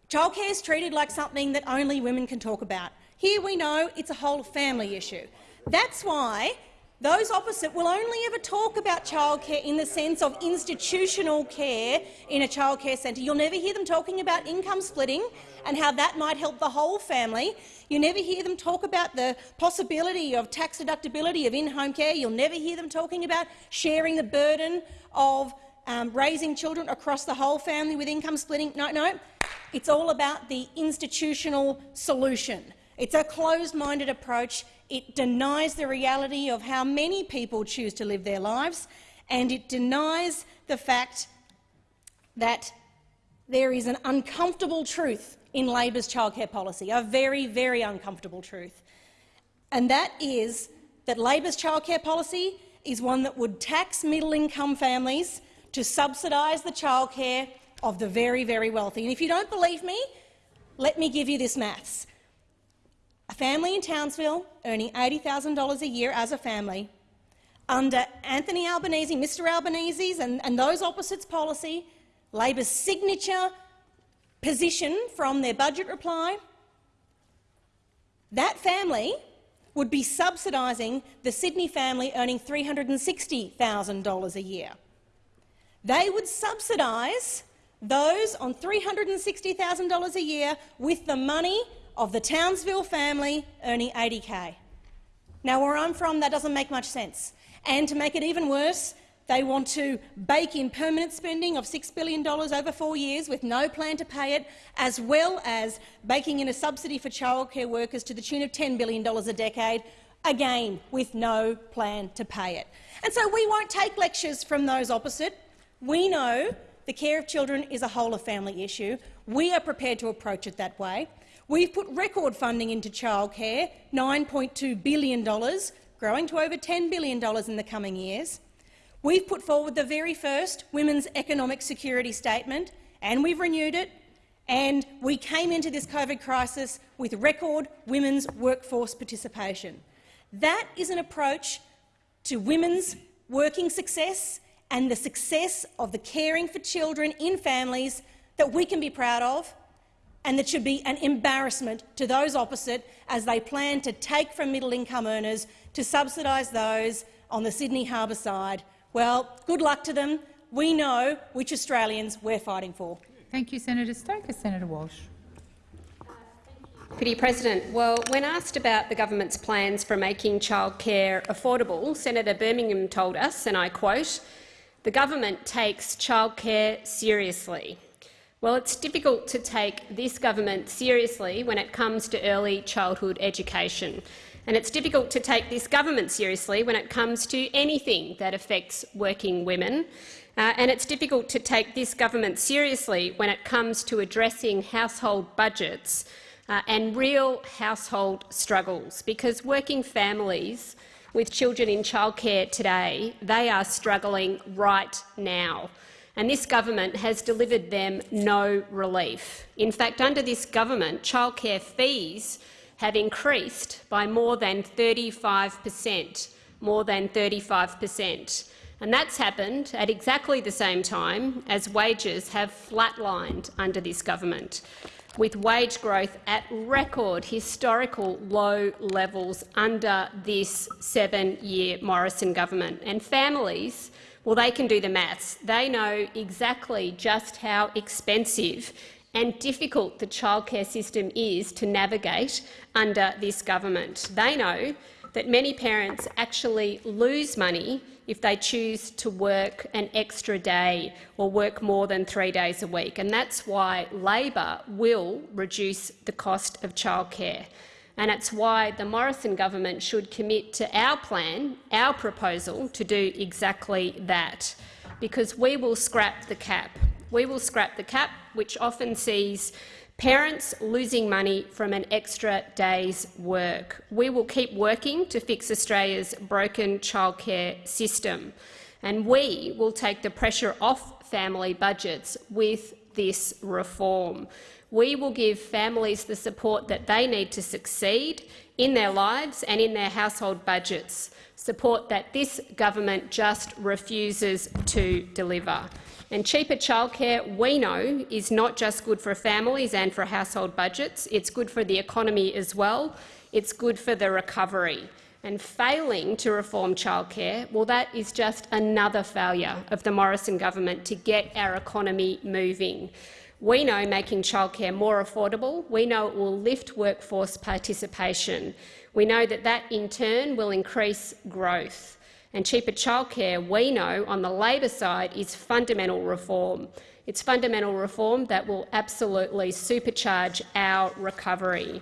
childcare is treated like something that only women can talk about. Here we know it's a whole family issue. That's why those opposite will only ever talk about childcare in the sense of institutional care in a childcare centre. You'll never hear them talking about income splitting and how that might help the whole family. You never hear them talk about the possibility of tax deductibility of in-home care. You'll never hear them talking about sharing the burden of um, raising children across the whole family with income splitting. No, no. It's all about the institutional solution. It's a closed-minded approach it denies the reality of how many people choose to live their lives, and it denies the fact that there is an uncomfortable truth in Labor's childcare policy, a very, very uncomfortable truth. And that is that Labor's childcare policy is one that would tax middle-income families to subsidise the childcare of the very, very wealthy. And if you don't believe me, let me give you this maths. A family in Townsville earning $80,000 a year as a family, under Anthony Albanese, Mr Albanese's and, and those opposites policy, Labor's signature position from their budget reply, that family would be subsidising the Sydney family earning $360,000 a year. They would subsidise those on $360,000 a year with the money of the Townsville family earning 80k. Now, where I'm from, that doesn't make much sense. And to make it even worse, they want to bake in permanent spending of $6 billion over four years with no plan to pay it, as well as baking in a subsidy for childcare workers to the tune of $10 billion a decade, again with no plan to pay it. And so we won't take lectures from those opposite. We know the care of children is a whole-of-family issue. We are prepared to approach it that way. We've put record funding into childcare, $9.2 billion, growing to over $10 billion in the coming years. We've put forward the very first Women's Economic Security Statement, and we've renewed it, and we came into this COVID crisis with record women's workforce participation. That is an approach to women's working success and the success of the caring for children in families that we can be proud of and that should be an embarrassment to those opposite as they plan to take from middle-income earners to subsidise those on the Sydney Harbour side. Well, good luck to them. We know which Australians we're fighting for. Thank you, Senator Stoker. Senator Walsh. Deputy President, well, when asked about the government's plans for making childcare affordable, Senator Birmingham told us, and I quote, the government takes childcare seriously. Well, it's difficult to take this government seriously when it comes to early childhood education. And it's difficult to take this government seriously when it comes to anything that affects working women. Uh, and it's difficult to take this government seriously when it comes to addressing household budgets uh, and real household struggles, because working families with children in childcare today, they are struggling right now and this government has delivered them no relief. In fact, under this government, childcare fees have increased by more than 35 per cent, more than 35 per cent. And that's happened at exactly the same time as wages have flatlined under this government, with wage growth at record historical low levels under this seven-year Morrison government. And families well, they can do the maths. They know exactly just how expensive and difficult the childcare system is to navigate under this government. They know that many parents actually lose money if they choose to work an extra day or work more than three days a week, and that's why Labor will reduce the cost of childcare and it's why the Morrison government should commit to our plan, our proposal, to do exactly that, because we will scrap the cap. We will scrap the cap, which often sees parents losing money from an extra day's work. We will keep working to fix Australia's broken childcare system, and we will take the pressure off family budgets with this reform. We will give families the support that they need to succeed in their lives and in their household budgets, support that this government just refuses to deliver. And cheaper childcare, we know, is not just good for families and for household budgets. It's good for the economy as well. It's good for the recovery. And failing to reform childcare, well, that is just another failure of the Morrison government to get our economy moving. We know making childcare more affordable, we know it will lift workforce participation. We know that that in turn will increase growth. And cheaper childcare, we know, on the Labor side, is fundamental reform. It's fundamental reform that will absolutely supercharge our recovery.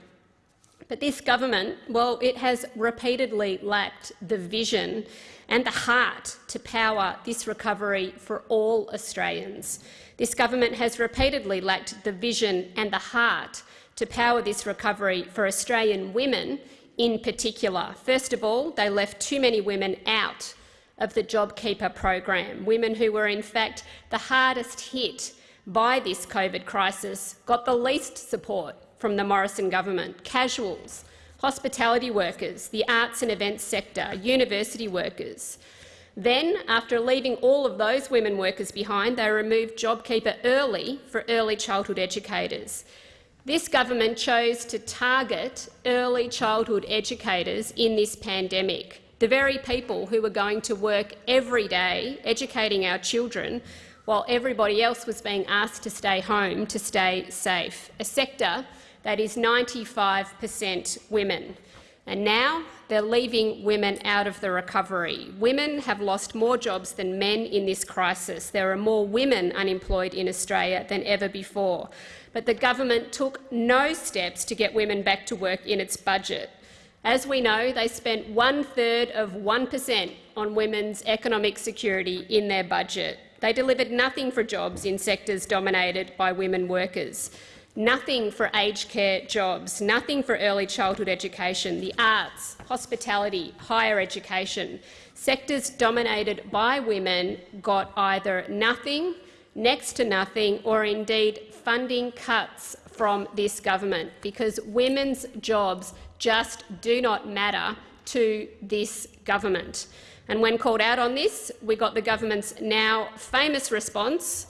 But this government, well, it has repeatedly lacked the vision and the heart to power this recovery for all Australians. This government has repeatedly lacked the vision and the heart to power this recovery for Australian women in particular. First of all, they left too many women out of the JobKeeper program. Women who were in fact the hardest hit by this COVID crisis got the least support from the Morrison government. Casuals, hospitality workers, the arts and events sector, university workers. Then, after leaving all of those women workers behind, they removed JobKeeper early for early childhood educators. This government chose to target early childhood educators in this pandemic, the very people who were going to work every day educating our children while everybody else was being asked to stay home to stay safe, a sector that is 95 per cent women. And now they're leaving women out of the recovery. Women have lost more jobs than men in this crisis. There are more women unemployed in Australia than ever before. But the government took no steps to get women back to work in its budget. As we know, they spent one-third of 1 per cent on women's economic security in their budget. They delivered nothing for jobs in sectors dominated by women workers nothing for aged care jobs, nothing for early childhood education, the arts, hospitality, higher education. Sectors dominated by women got either nothing, next to nothing, or indeed funding cuts from this government because women's jobs just do not matter to this government. And when called out on this, we got the government's now famous response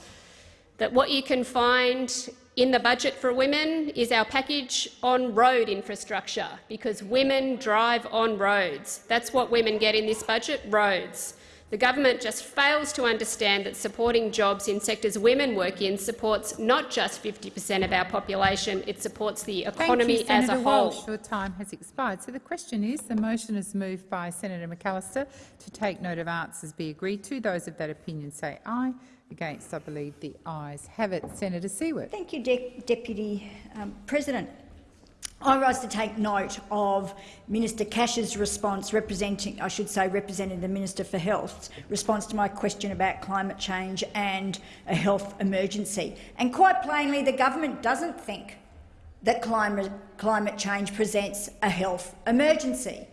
that what you can find in the budget for women is our package on road infrastructure, because women drive on roads. That's what women get in this budget, roads. The government just fails to understand that supporting jobs in sectors women work in supports not just 50 per cent of our population, it supports the economy Thank as you, a Senator whole. Walsh. Your time has expired. So the question is, the motion is moved by Senator McAllister to take note of answers be agreed to. Those of that opinion say aye. Against, I believe the ayes have it. Senator Siewert. Thank you, De Deputy um, President. I rise to take note of Minister Cash's response, representing, I should say, representing the Minister for Health's response to my question about climate change and a health emergency. And quite plainly, the government doesn't think that climate, climate change presents a health emergency.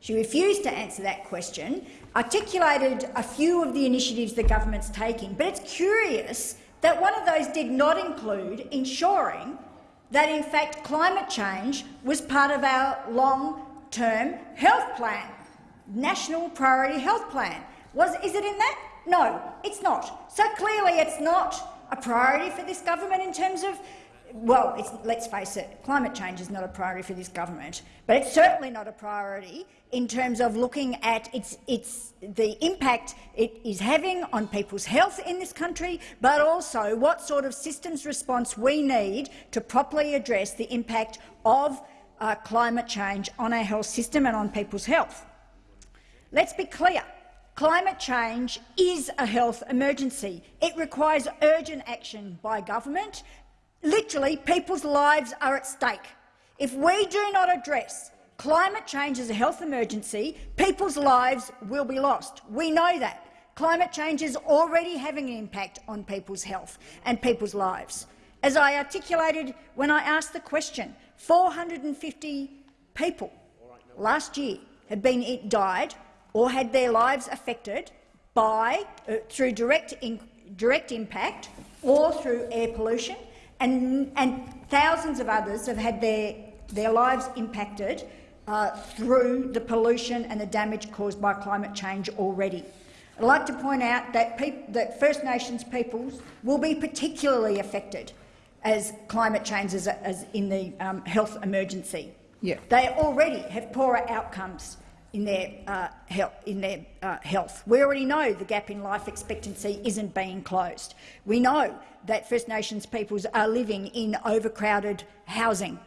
She refused to answer that question, articulated a few of the initiatives the government's taking, but it's curious that one of those did not include ensuring that, in fact, climate change was part of our long-term health plan, national priority health plan. Was, is it in that? No, it's not. So clearly it's not a priority for this government in terms of well, let's face it, climate change is not a priority for this government, but it's certainly not a priority in terms of looking at its, its, the impact it is having on people's health in this country, but also what sort of systems response we need to properly address the impact of uh, climate change on our health system and on people's health. Let's be clear. Climate change is a health emergency. It requires urgent action by government Literally, people's lives are at stake. If we do not address climate change as a health emergency, people's lives will be lost. We know that. Climate change is already having an impact on people's health and people's lives. As I articulated when I asked the question, 450 people last year had been died or had their lives affected by, uh, through direct, in, direct impact or through air pollution, and, and thousands of others have had their, their lives impacted uh, through the pollution and the damage caused by climate change already. I'd like to point out that, that First Nations peoples will be particularly affected as climate change is as in the um, health emergency. Yeah. They already have poorer outcomes in their, uh, health, in their uh, health. We already know the gap in life expectancy isn't being closed. We know that First Nations peoples are living in overcrowded housing.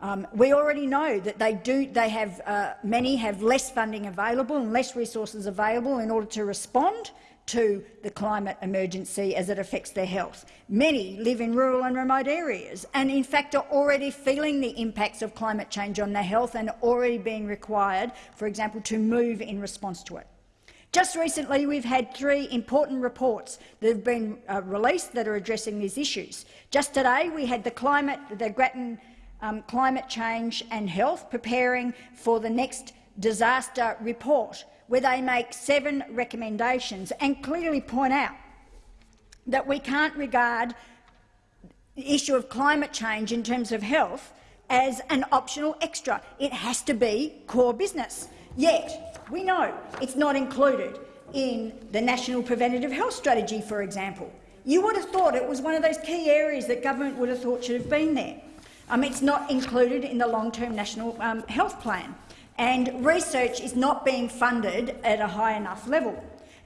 Um, we already know that they do. They have uh, many have less funding available and less resources available in order to respond to the climate emergency as it affects their health. Many live in rural and remote areas and in fact are already feeling the impacts of climate change on their health and already being required, for example, to move in response to it. Just recently, we've had three important reports that have been uh, released that are addressing these issues. Just today, we had the climate, the Grattan um, Climate Change and Health preparing for the next disaster report, where they make seven recommendations and clearly point out that we can't regard the issue of climate change in terms of health as an optional extra. It has to be core business. Yet, we know it's not included in the National Preventative Health Strategy, for example. You would have thought it was one of those key areas that government would have thought should have been there. Um, it's not included in the long-term National um, Health Plan, and research is not being funded at a high enough level.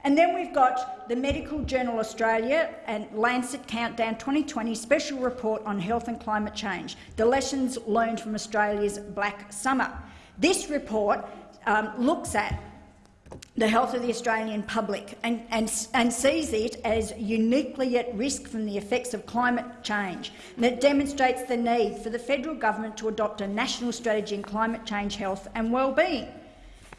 And then we've got the Medical Journal Australia and Lancet Countdown 2020 special report on health and climate change, the lessons learned from Australia's Black Summer. This report um, looks at the health of the Australian public and, and, and, sees it as uniquely at risk from the effects of climate change. And it demonstrates the need for the federal government to adopt a national strategy in climate change, health and well-being.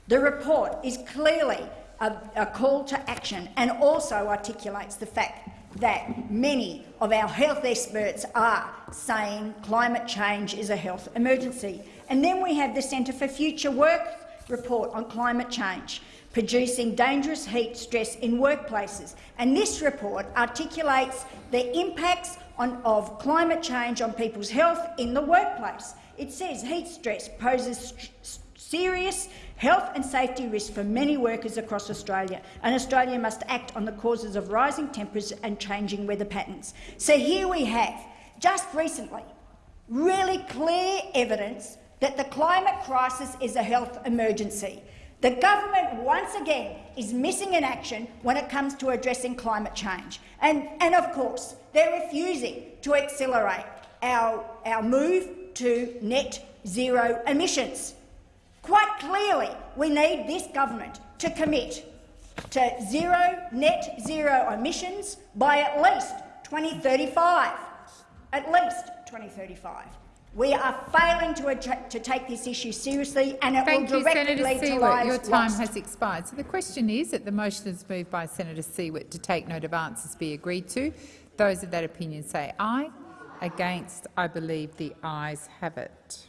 The report is clearly a, a call to action and also articulates the fact that many of our health experts are saying climate change is a health emergency. And then we have the Centre for Future Work report on climate change, producing dangerous heat stress in workplaces. And this report articulates the impacts on, of climate change on people's health in the workplace. It says heat stress poses serious health and safety risks for many workers across Australia, and Australia must act on the causes of rising temperatures and changing weather patterns. So here we have, just recently, really clear evidence that the climate crisis is a health emergency. The government, once again, is missing in action when it comes to addressing climate change. And, and of course, they're refusing to accelerate our, our move to net zero emissions. Quite clearly, we need this government to commit to zero net zero emissions by at least 2035. At least 2035. We are failing to, to take this issue seriously, and it Thank will directly you, Senator lead Siewert. to lives Your time lost. has expired. So the question is that the motion is moved by Senator Siewert to take note of answers be agreed to. Those of that opinion say aye. Against, I believe the ayes have it.